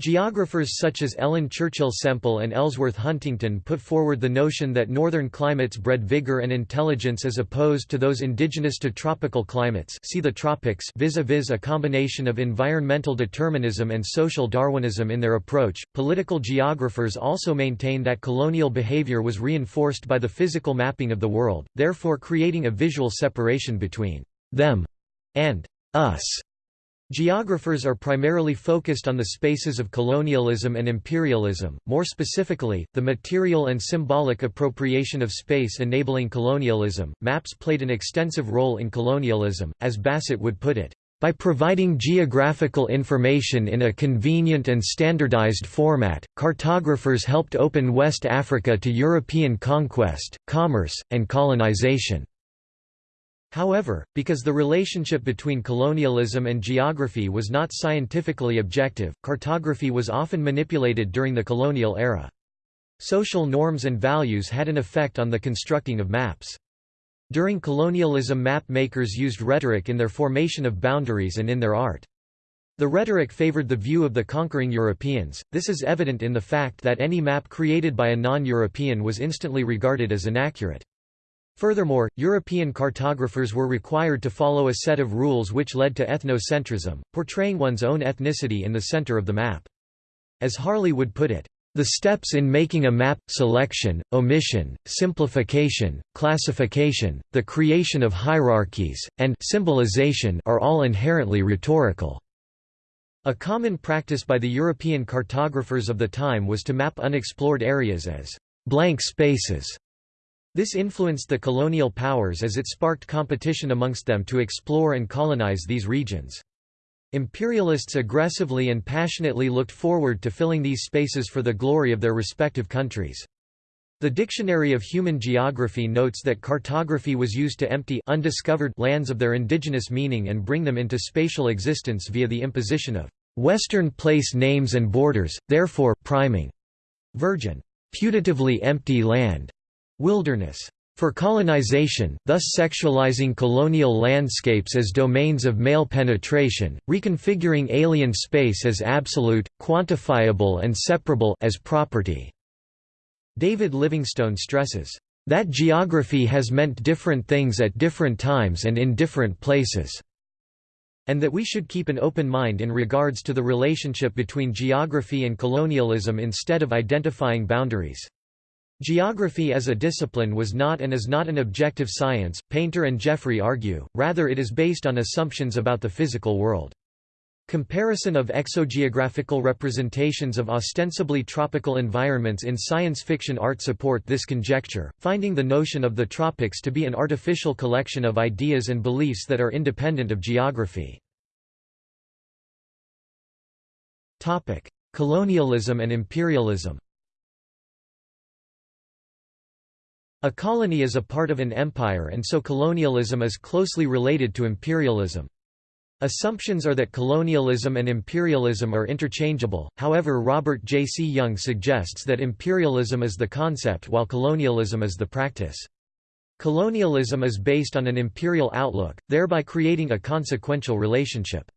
Geographers such as Ellen Churchill Semple and Ellsworth Huntington put forward the notion that northern climates bred vigor and intelligence as opposed to those indigenous to tropical climates see the tropics vis-a-vis -a, -vis a combination of environmental determinism and social Darwinism in their approach. Political geographers also maintain that colonial behavior was reinforced by the physical mapping of the world, therefore creating a visual separation between them and us. Geographers are primarily focused on the spaces of colonialism and imperialism, more specifically, the material and symbolic appropriation of space enabling colonialism. Maps played an extensive role in colonialism, as Bassett would put it, by providing geographical information in a convenient and standardized format, cartographers helped open West Africa to European conquest, commerce, and colonization. However, because the relationship between colonialism and geography was not scientifically objective, cartography was often manipulated during the colonial era. Social norms and values had an effect on the constructing of maps. During colonialism map makers used rhetoric in their formation of boundaries and in their art. The rhetoric favored the view of the conquering Europeans, this is evident in the fact that any map created by a non-European was instantly regarded as inaccurate. Furthermore, European cartographers were required to follow a set of rules which led to ethnocentrism, portraying one's own ethnicity in the center of the map. As Harley would put it, the steps in making a map, selection, omission, simplification, classification, the creation of hierarchies, and symbolization are all inherently rhetorical. A common practice by the European cartographers of the time was to map unexplored areas as blank spaces this influenced the colonial powers as it sparked competition amongst them to explore and colonize these regions. Imperialists aggressively and passionately looked forward to filling these spaces for the glory of their respective countries. The Dictionary of Human Geography notes that cartography was used to empty undiscovered lands of their indigenous meaning and bring them into spatial existence via the imposition of Western place names and borders, therefore priming virgin, putatively empty land Wilderness. For colonization, thus sexualizing colonial landscapes as domains of male penetration, reconfiguring alien space as absolute, quantifiable and separable as property. David Livingstone stresses, "...that geography has meant different things at different times and in different places." and that we should keep an open mind in regards to the relationship between geography and colonialism instead of identifying boundaries. Geography as a discipline was not and is not an objective science, Painter and Jeffrey argue, rather it is based on assumptions about the physical world. Comparison of exogeographical representations of ostensibly tropical environments in science fiction art support this conjecture, finding the notion of the tropics to be an artificial collection of ideas and beliefs that are independent of geography. Colonialism and imperialism A colony is a part of an empire and so colonialism is closely related to imperialism. Assumptions are that colonialism and imperialism are interchangeable, however Robert J. C. Young suggests that imperialism is the concept while colonialism is the practice. Colonialism is based on an imperial outlook, thereby creating a consequential relationship.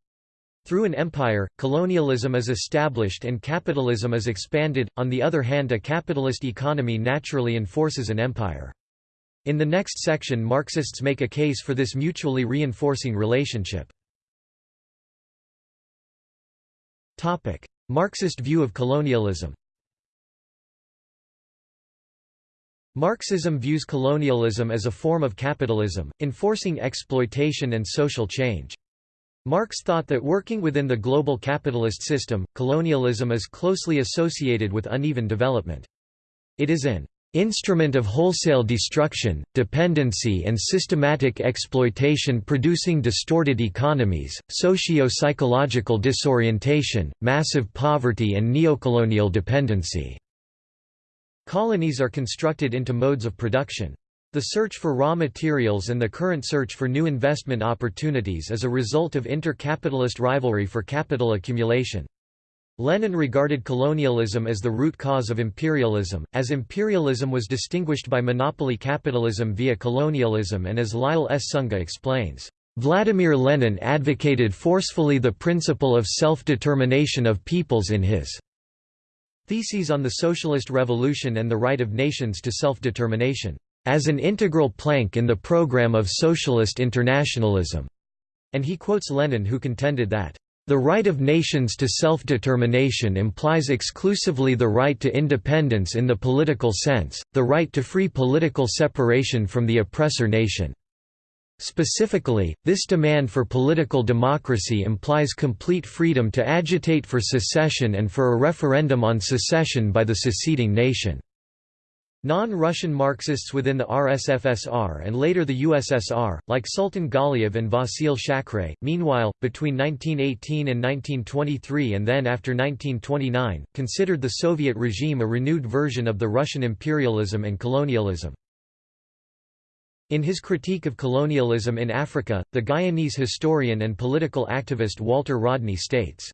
Through an empire, colonialism is established and capitalism is expanded, on the other hand a capitalist economy naturally enforces an empire. In the next section Marxists make a case for this mutually reinforcing relationship. Marxist view of colonialism Marxism views colonialism as a form of capitalism, enforcing exploitation and social change. Marx thought that working within the global capitalist system, colonialism is closely associated with uneven development. It is an instrument of wholesale destruction, dependency and systematic exploitation producing distorted economies, socio-psychological disorientation, massive poverty and neocolonial dependency. Colonies are constructed into modes of production. The search for raw materials and the current search for new investment opportunities is a result of inter-capitalist rivalry for capital accumulation. Lenin regarded colonialism as the root cause of imperialism, as imperialism was distinguished by monopoly capitalism via colonialism and as Lyle S. Sunga explains, "...Vladimir Lenin advocated forcefully the principle of self-determination of peoples in his Theses on the Socialist Revolution and the Right of Nations to Self-Determination, as an integral plank in the program of socialist internationalism, and he quotes Lenin who contended that, the right of nations to self-determination implies exclusively the right to independence in the political sense, the right to free political separation from the oppressor nation. Specifically, this demand for political democracy implies complete freedom to agitate for secession and for a referendum on secession by the seceding nation. Non-Russian Marxists within the RSFSR and later the USSR, like Sultan Galiev and Vasyl Shakhrai, meanwhile, between 1918 and 1923 and then after 1929, considered the Soviet regime a renewed version of the Russian imperialism and colonialism. In his critique of colonialism in Africa, the Guyanese historian and political activist Walter Rodney states,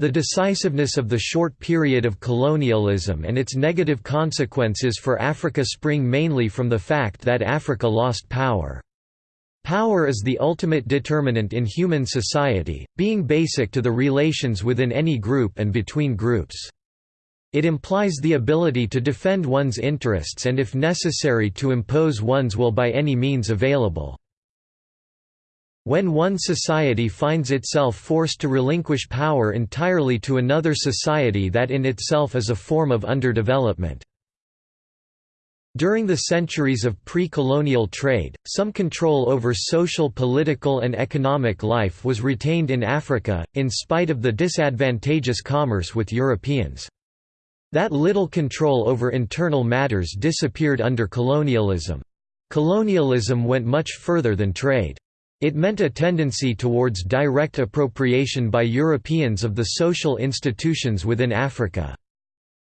the decisiveness of the short period of colonialism and its negative consequences for Africa spring mainly from the fact that Africa lost power. Power is the ultimate determinant in human society, being basic to the relations within any group and between groups. It implies the ability to defend one's interests and if necessary to impose one's will by any means available. When one society finds itself forced to relinquish power entirely to another society that in itself is a form of underdevelopment. During the centuries of pre-colonial trade, some control over social political and economic life was retained in Africa, in spite of the disadvantageous commerce with Europeans. That little control over internal matters disappeared under colonialism. Colonialism went much further than trade. It meant a tendency towards direct appropriation by Europeans of the social institutions within Africa.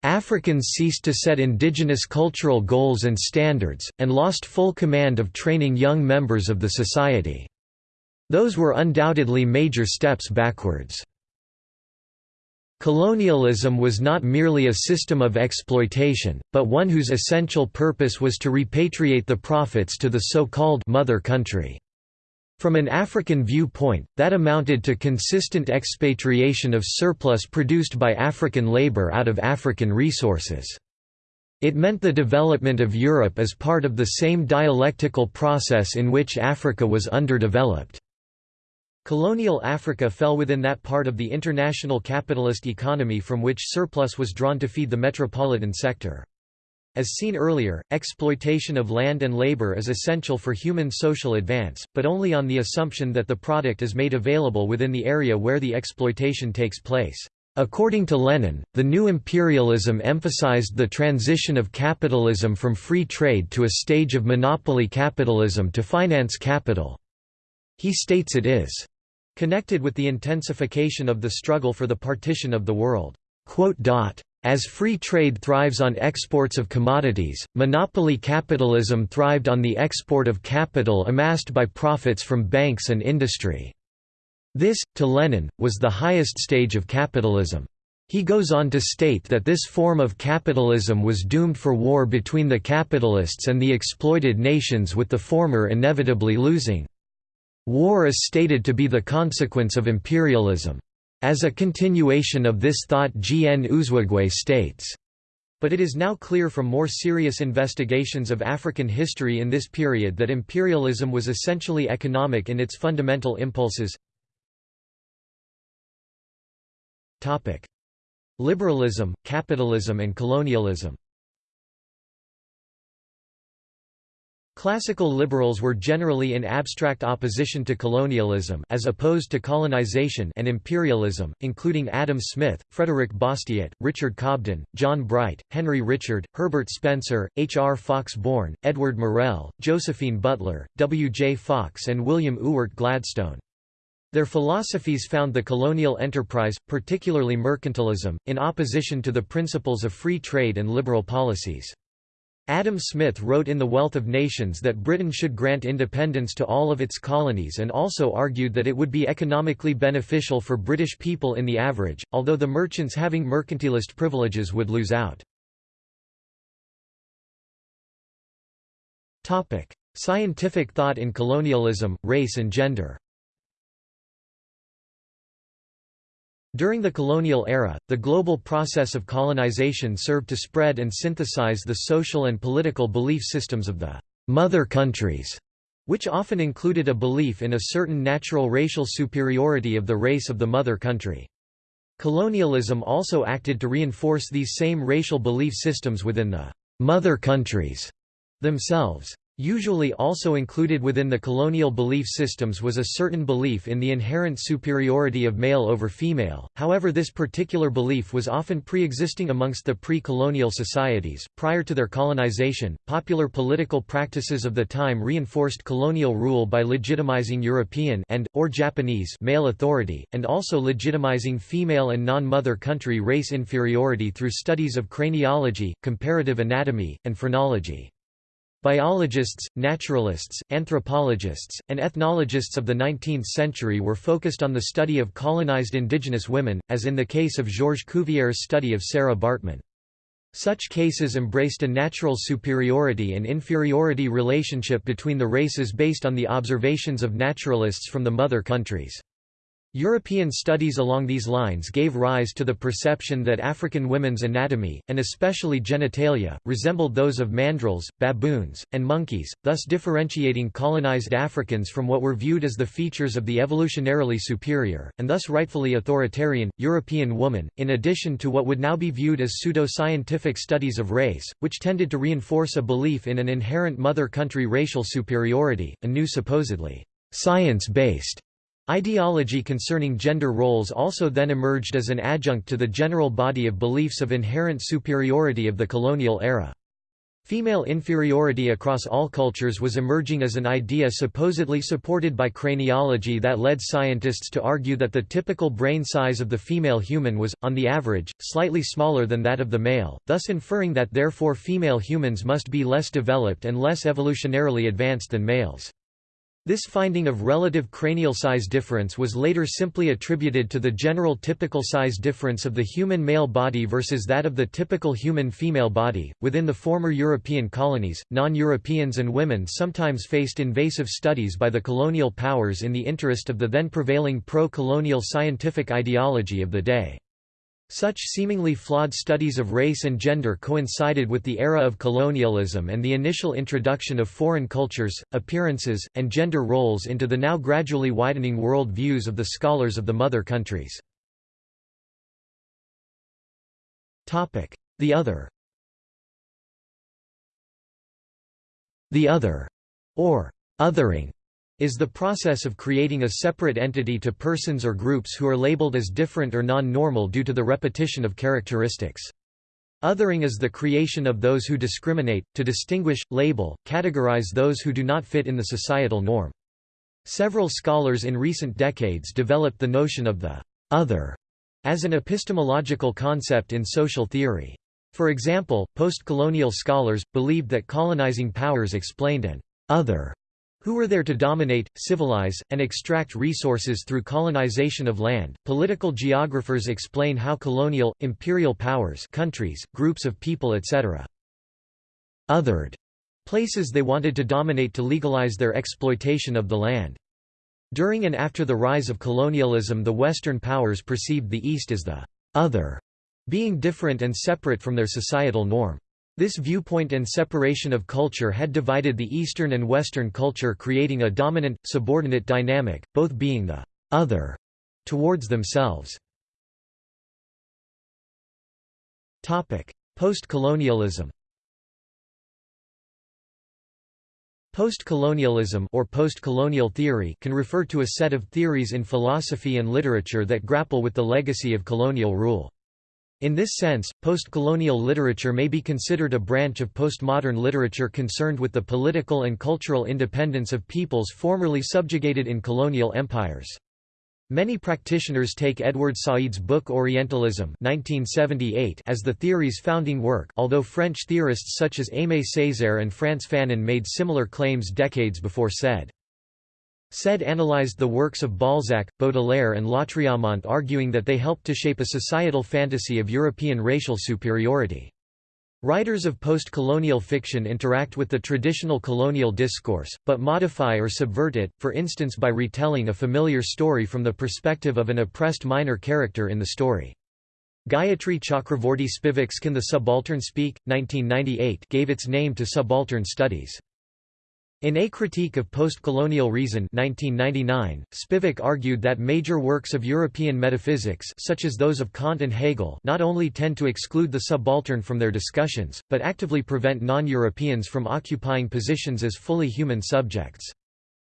Africans ceased to set indigenous cultural goals and standards, and lost full command of training young members of the society. Those were undoubtedly major steps backwards. Colonialism was not merely a system of exploitation, but one whose essential purpose was to repatriate the profits to the so-called «mother country». From an African viewpoint, that amounted to consistent expatriation of surplus produced by African labor out of African resources. It meant the development of Europe as part of the same dialectical process in which Africa was underdeveloped. Colonial Africa fell within that part of the international capitalist economy from which surplus was drawn to feed the metropolitan sector. As seen earlier, exploitation of land and labor is essential for human social advance, but only on the assumption that the product is made available within the area where the exploitation takes place. According to Lenin, the new imperialism emphasized the transition of capitalism from free trade to a stage of monopoly capitalism to finance capital. He states it is Connected with the intensification of the struggle for the partition of the world. As free trade thrives on exports of commodities, monopoly capitalism thrived on the export of capital amassed by profits from banks and industry. This, to Lenin, was the highest stage of capitalism. He goes on to state that this form of capitalism was doomed for war between the capitalists and the exploited nations with the former inevitably losing. War is stated to be the consequence of imperialism. As a continuation of this thought G. N. Uzoigwe states, but it is now clear from more serious investigations of African history in this period that imperialism was essentially economic in its fundamental impulses. Liberalism, capitalism and colonialism Classical liberals were generally in abstract opposition to colonialism as opposed to colonization and imperialism, including Adam Smith, Frederick Bastiat, Richard Cobden, John Bright, Henry Richard, Herbert Spencer, H. R. Fox Bourne, Edward Morrell, Josephine Butler, W. J. Fox and William Ewart Gladstone. Their philosophies found the colonial enterprise, particularly mercantilism, in opposition to the principles of free trade and liberal policies. Adam Smith wrote in The Wealth of Nations that Britain should grant independence to all of its colonies and also argued that it would be economically beneficial for British people in the average, although the merchants having mercantilist privileges would lose out. Scientific thought in colonialism, race and gender During the colonial era, the global process of colonization served to spread and synthesize the social and political belief systems of the mother countries, which often included a belief in a certain natural racial superiority of the race of the mother country. Colonialism also acted to reinforce these same racial belief systems within the mother countries themselves. Usually also included within the colonial belief systems was a certain belief in the inherent superiority of male over female, however this particular belief was often pre-existing amongst the pre-colonial societies. Prior to their colonization, popular political practices of the time reinforced colonial rule by legitimizing European and, or Japanese male authority, and also legitimizing female and non-mother country race inferiority through studies of craniology, comparative anatomy, and phrenology. Biologists, naturalists, anthropologists, and ethnologists of the 19th century were focused on the study of colonized indigenous women, as in the case of Georges Cuvier's study of Sarah Bartman. Such cases embraced a natural superiority and inferiority relationship between the races based on the observations of naturalists from the mother countries. European studies along these lines gave rise to the perception that African women's anatomy, and especially genitalia, resembled those of mandrills, baboons, and monkeys, thus differentiating colonized Africans from what were viewed as the features of the evolutionarily superior, and thus rightfully authoritarian, European woman, in addition to what would now be viewed as pseudo-scientific studies of race, which tended to reinforce a belief in an inherent mother country racial superiority, a new supposedly science-based Ideology concerning gender roles also then emerged as an adjunct to the general body of beliefs of inherent superiority of the colonial era. Female inferiority across all cultures was emerging as an idea supposedly supported by craniology that led scientists to argue that the typical brain size of the female human was, on the average, slightly smaller than that of the male, thus inferring that therefore female humans must be less developed and less evolutionarily advanced than males. This finding of relative cranial size difference was later simply attributed to the general typical size difference of the human male body versus that of the typical human female body. Within the former European colonies, non Europeans and women sometimes faced invasive studies by the colonial powers in the interest of the then prevailing pro colonial scientific ideology of the day. Such seemingly flawed studies of race and gender coincided with the era of colonialism and the initial introduction of foreign cultures, appearances, and gender roles into the now gradually widening world views of the scholars of the mother countries. The other. The other, or othering, is the process of creating a separate entity to persons or groups who are labeled as different or non-normal due to the repetition of characteristics. Othering is the creation of those who discriminate, to distinguish, label, categorize those who do not fit in the societal norm. Several scholars in recent decades developed the notion of the other as an epistemological concept in social theory. For example, post-colonial scholars, believed that colonizing powers explained an other who were there to dominate, civilize, and extract resources through colonization of land. Political geographers explain how colonial, imperial powers countries, groups of people etc. othered places they wanted to dominate to legalize their exploitation of the land. During and after the rise of colonialism the Western powers perceived the East as the other, being different and separate from their societal norm. This viewpoint and separation of culture had divided the Eastern and Western culture creating a dominant, subordinate dynamic, both being the «other» towards themselves. Post-colonialism Post-colonialism or post-colonial theory can refer to a set of theories in philosophy and literature that grapple with the legacy of colonial rule. In this sense, post-colonial literature may be considered a branch of postmodern literature concerned with the political and cultural independence of peoples formerly subjugated in colonial empires. Many practitioners take Edward Said's book Orientalism 1978 as the theory's founding work although French theorists such as Aimé Césaire and Frantz Fanon made similar claims decades before Said. Said analyzed the works of Balzac, Baudelaire and Lautréamont arguing that they helped to shape a societal fantasy of European racial superiority. Writers of post-colonial fiction interact with the traditional colonial discourse, but modify or subvert it, for instance by retelling a familiar story from the perspective of an oppressed minor character in the story. Gayatri Chakravorty Spivak's Can the Subaltern Speak? 1998 gave its name to subaltern studies. In A Critique of Post-Colonial Reason 1999, Spivak argued that major works of European metaphysics such as those of Kant and Hegel not only tend to exclude the subaltern from their discussions, but actively prevent non-Europeans from occupying positions as fully human subjects.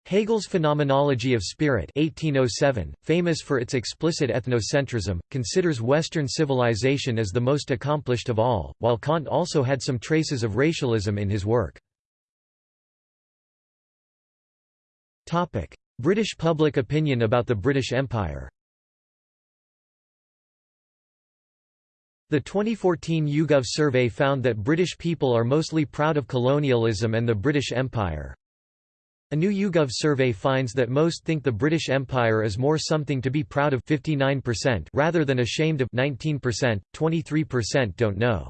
Hegel's Phenomenology of Spirit 1807, famous for its explicit ethnocentrism, considers Western civilization as the most accomplished of all, while Kant also had some traces of racialism in his work. British public opinion about the British Empire The 2014 YouGov survey found that British people are mostly proud of colonialism and the British Empire. A new YouGov survey finds that most think the British Empire is more something to be proud of 59% rather than ashamed of 19%, 23% don't know.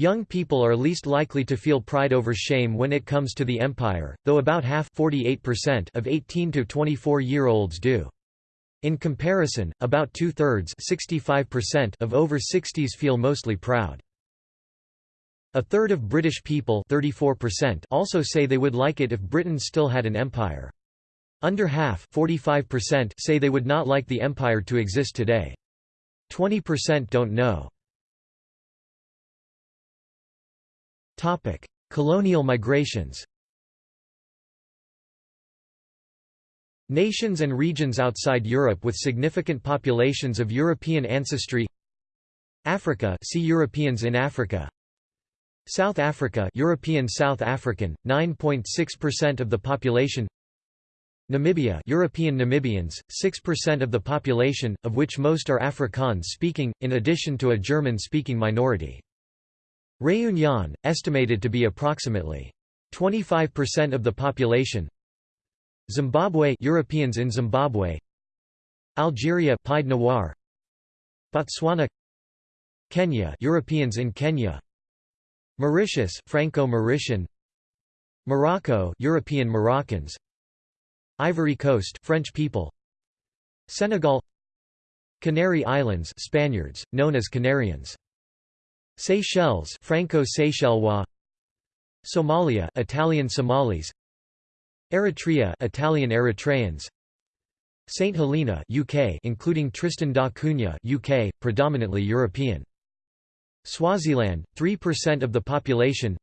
Young people are least likely to feel pride over shame when it comes to the empire, though about half of 18 to 24-year-olds do. In comparison, about two-thirds of over 60s feel mostly proud. A third of British people 34% also say they would like it if Britain still had an empire. Under half 45% say they would not like the empire to exist today. 20% don't know. Colonial migrations Nations and regions outside Europe with significant populations of European ancestry Africa see Europeans in Africa. South Africa European South African 9.6% of the population Namibia European Namibians 6% of the population of which most are Afrikaans speaking in addition to a German speaking minority Réunion, estimated to be approximately 25% of the population. Zimbabwe Europeans in Zimbabwe. Algeria Pied Noir. Botswana. Kenya Europeans in Kenya. Mauritius Franco-Mauritian. Morocco European Moroccans. Ivory Coast French people. Senegal. Canary Islands Spaniards known as Canarians Seychelles Franco-Seychellois. Somalia Italian Somalis. Eritrea Italian Eritreans. St Helena UK including Tristan da Cunha UK predominantly European. Swaziland 3% of the population.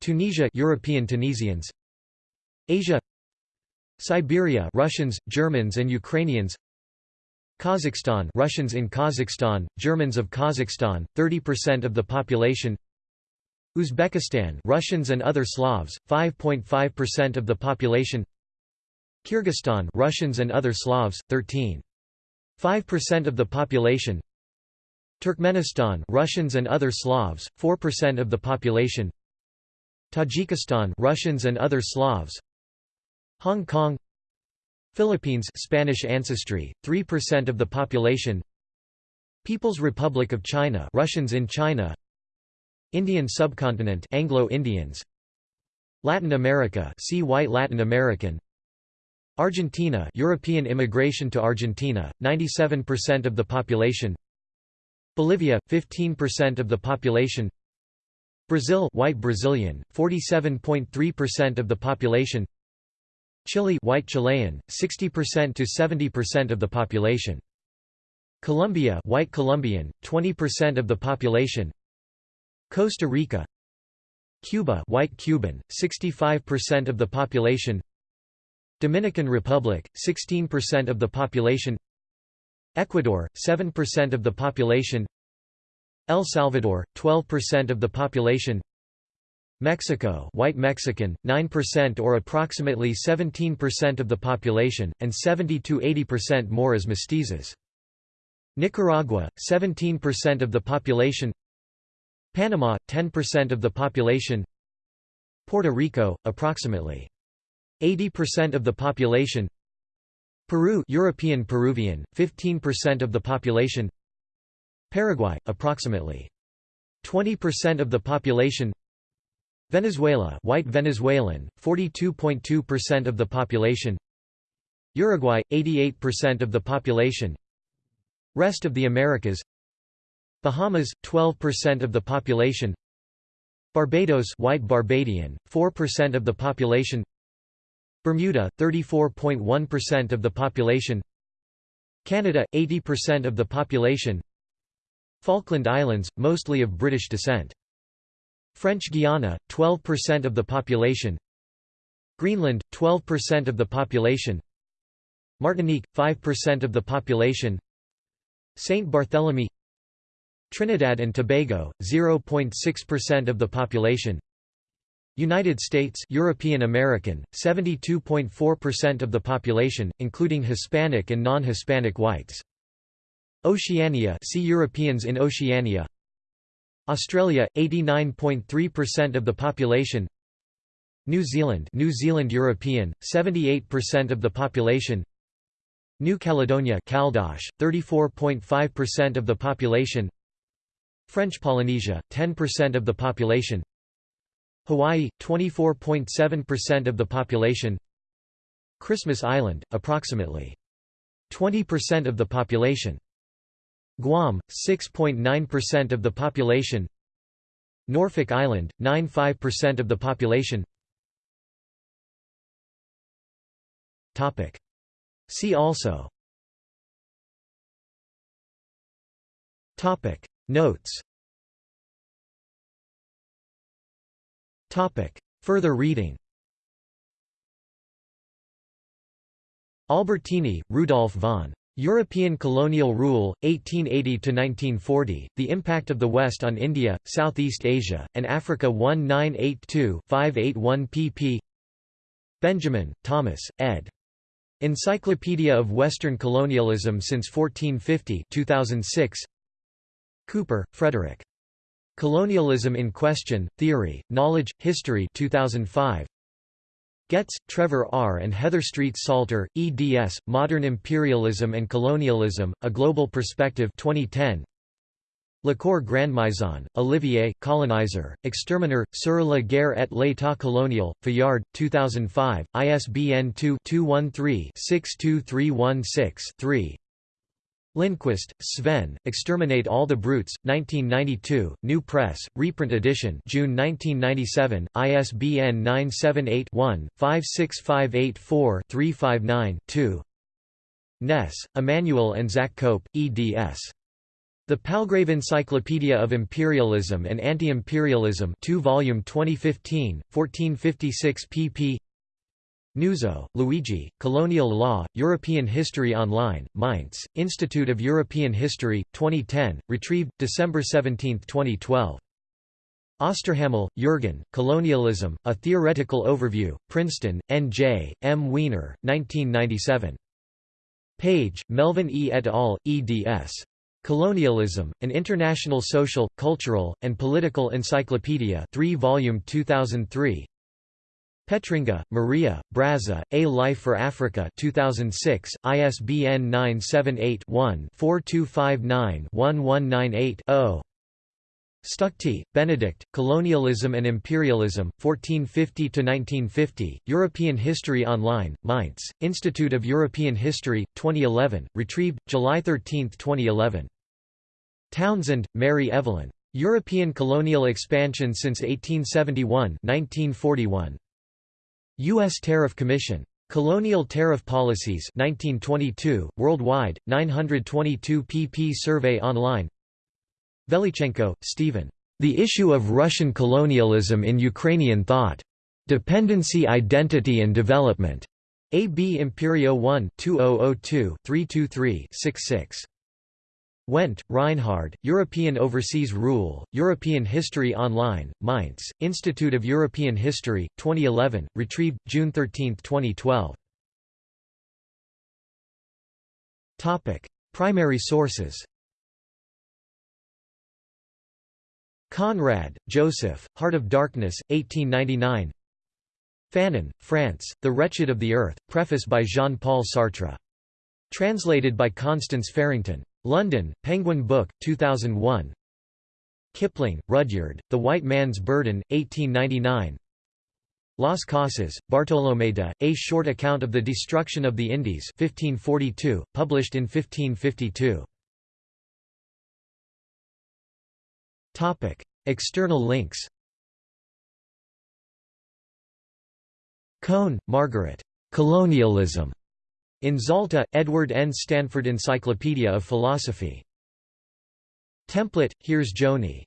Tunisia European Tunisians. Asia. Siberia Russians Germans and Ukrainians Kazakhstan Russians in Kazakhstan, Germans of Kazakhstan, 30% of the population. Uzbekistan Russians and other Slavs, 5.5% of the population. Kyrgyzstan Russians and other Slavs, 13.5% of the population. Turkmenistan Russians and other Slavs, 4% of the population. Tajikistan Russians and other Slavs. Hong Kong Philippines Spanish ancestry, 3% of the population. People's Republic of China Russians in China. Indian subcontinent Anglo-Indians Latin America see White Latin American. Argentina European immigration to Argentina 97% of the population. Bolivia 15% of the population. Brazil White Brazilian 47.3% of the population Chile white Chilean, 60% to 70% of the population. Colombia white Colombian, 20% of the population. Costa Rica. Cuba white Cuban, 65% of the population. Dominican Republic, 16% of the population. Ecuador, 7% of the population. El Salvador, 12% of the population Mexico white Mexican, 9% or approximately 17% of the population, and 70–80% more as mestizos. Nicaragua, 17% of the population. Panama, 10% of the population. Puerto Rico, approximately 80% of the population. Peru European Peruvian, 15% of the population. Paraguay, approximately 20% of the population Venezuela white Venezuelan, 42.2% of the population. Uruguay, 88% of the population. Rest of the Americas. Bahamas, 12% of the population. Barbados white Barbadian, 4% of the population. Bermuda, 34.1% of the population. Canada, 80% of the population. Falkland Islands, mostly of British descent French Guiana, 12% of the population. Greenland, 12% of the population. Martinique, 5% of the population. Saint Barthélemy. Trinidad and Tobago, 0.6% of the population. United States European American, 72.4% of the population, including Hispanic and non-Hispanic whites. Oceania see Europeans in Oceania Australia 89.3% of the population. New Zealand New Zealand European 78% of the population. New Caledonia Caldoche 34.5% of the population. French Polynesia 10% of the population. Hawaii 24.7% of the population. Christmas Island approximately 20% of the population Guam, 6.9% of the population. Norfolk Island, 9.5% of the population. Topic. See also. Notes. Topic. Further reading. Albertini, Rudolf von European colonial rule, 1880–1940, The Impact of the West on India, Southeast Asia, and Africa 1982-581 pp. Benjamin, Thomas, ed. Encyclopedia of Western Colonialism since 1450 2006. Cooper, Frederick. Colonialism in Question, Theory, Knowledge, History 2005. Getz, Trevor R. and Heather Street Salter, eds. Modern Imperialism and Colonialism, A Global Perspective 2010. Lacour Grandmaison, Olivier, Colonizer, Exterminer, sur la guerre et l'état colonial, Fayard, 2005, ISBN 2-213-62316-3 Lindqvist, Sven, Exterminate All the Brutes, 1992, New Press, reprint edition June 1997, ISBN 978-1-56584-359-2 Ness, Emmanuel and Zach Cope, eds. The Palgrave Encyclopedia of Imperialism and Anti-Imperialism 2 volume 2015, 1456 pp. Nuzzo, Luigi, Colonial Law, European History Online, Mainz, Institute of European History, 2010, retrieved, December 17, 2012. Osterhammel, Jürgen, Colonialism, A Theoretical Overview, Princeton, N.J., M. Weiner, 1997. Page, Melvin E. et al., eds. Colonialism, An International Social, Cultural, and Political Encyclopedia 3 volume 2003, Petringa, Maria, Brazza, A Life for Africa 2006, ISBN 978-1-4259-1198-0. Stuchtey, Benedict, Colonialism and Imperialism, 1450–1950, European History Online, Mainz, Institute of European History, 2011, retrieved, July 13, 2011. Townsend, Mary Evelyn. European Colonial Expansion since 1871 1941. U.S. Tariff Commission. Colonial Tariff Policies 1922, Worldwide, 922 pp Survey online Velychenko, Stephen. The issue of Russian colonialism in Ukrainian thought. Dependency Identity and Development. A. B. Imperio 1 2002 323 66. Wendt, Reinhard, European Overseas Rule, European History Online, Mainz, Institute of European History, 2011, retrieved, June 13, 2012. Primary sources Conrad, Joseph, Heart of Darkness, 1899 Fanon, Frantz, The Wretched of the Earth, preface by Jean-Paul Sartre. Translated by Constance Farrington. London, Penguin Book, 2001 Kipling, Rudyard, The White Man's Burden, 1899 Las Casas, Bartolomé de, A Short Account of the Destruction of the Indies 1542, published in 1552 External links Kohn, Margaret. Colonialism. In Zalta, Edward N. Stanford Encyclopedia of Philosophy. Template, here's Joni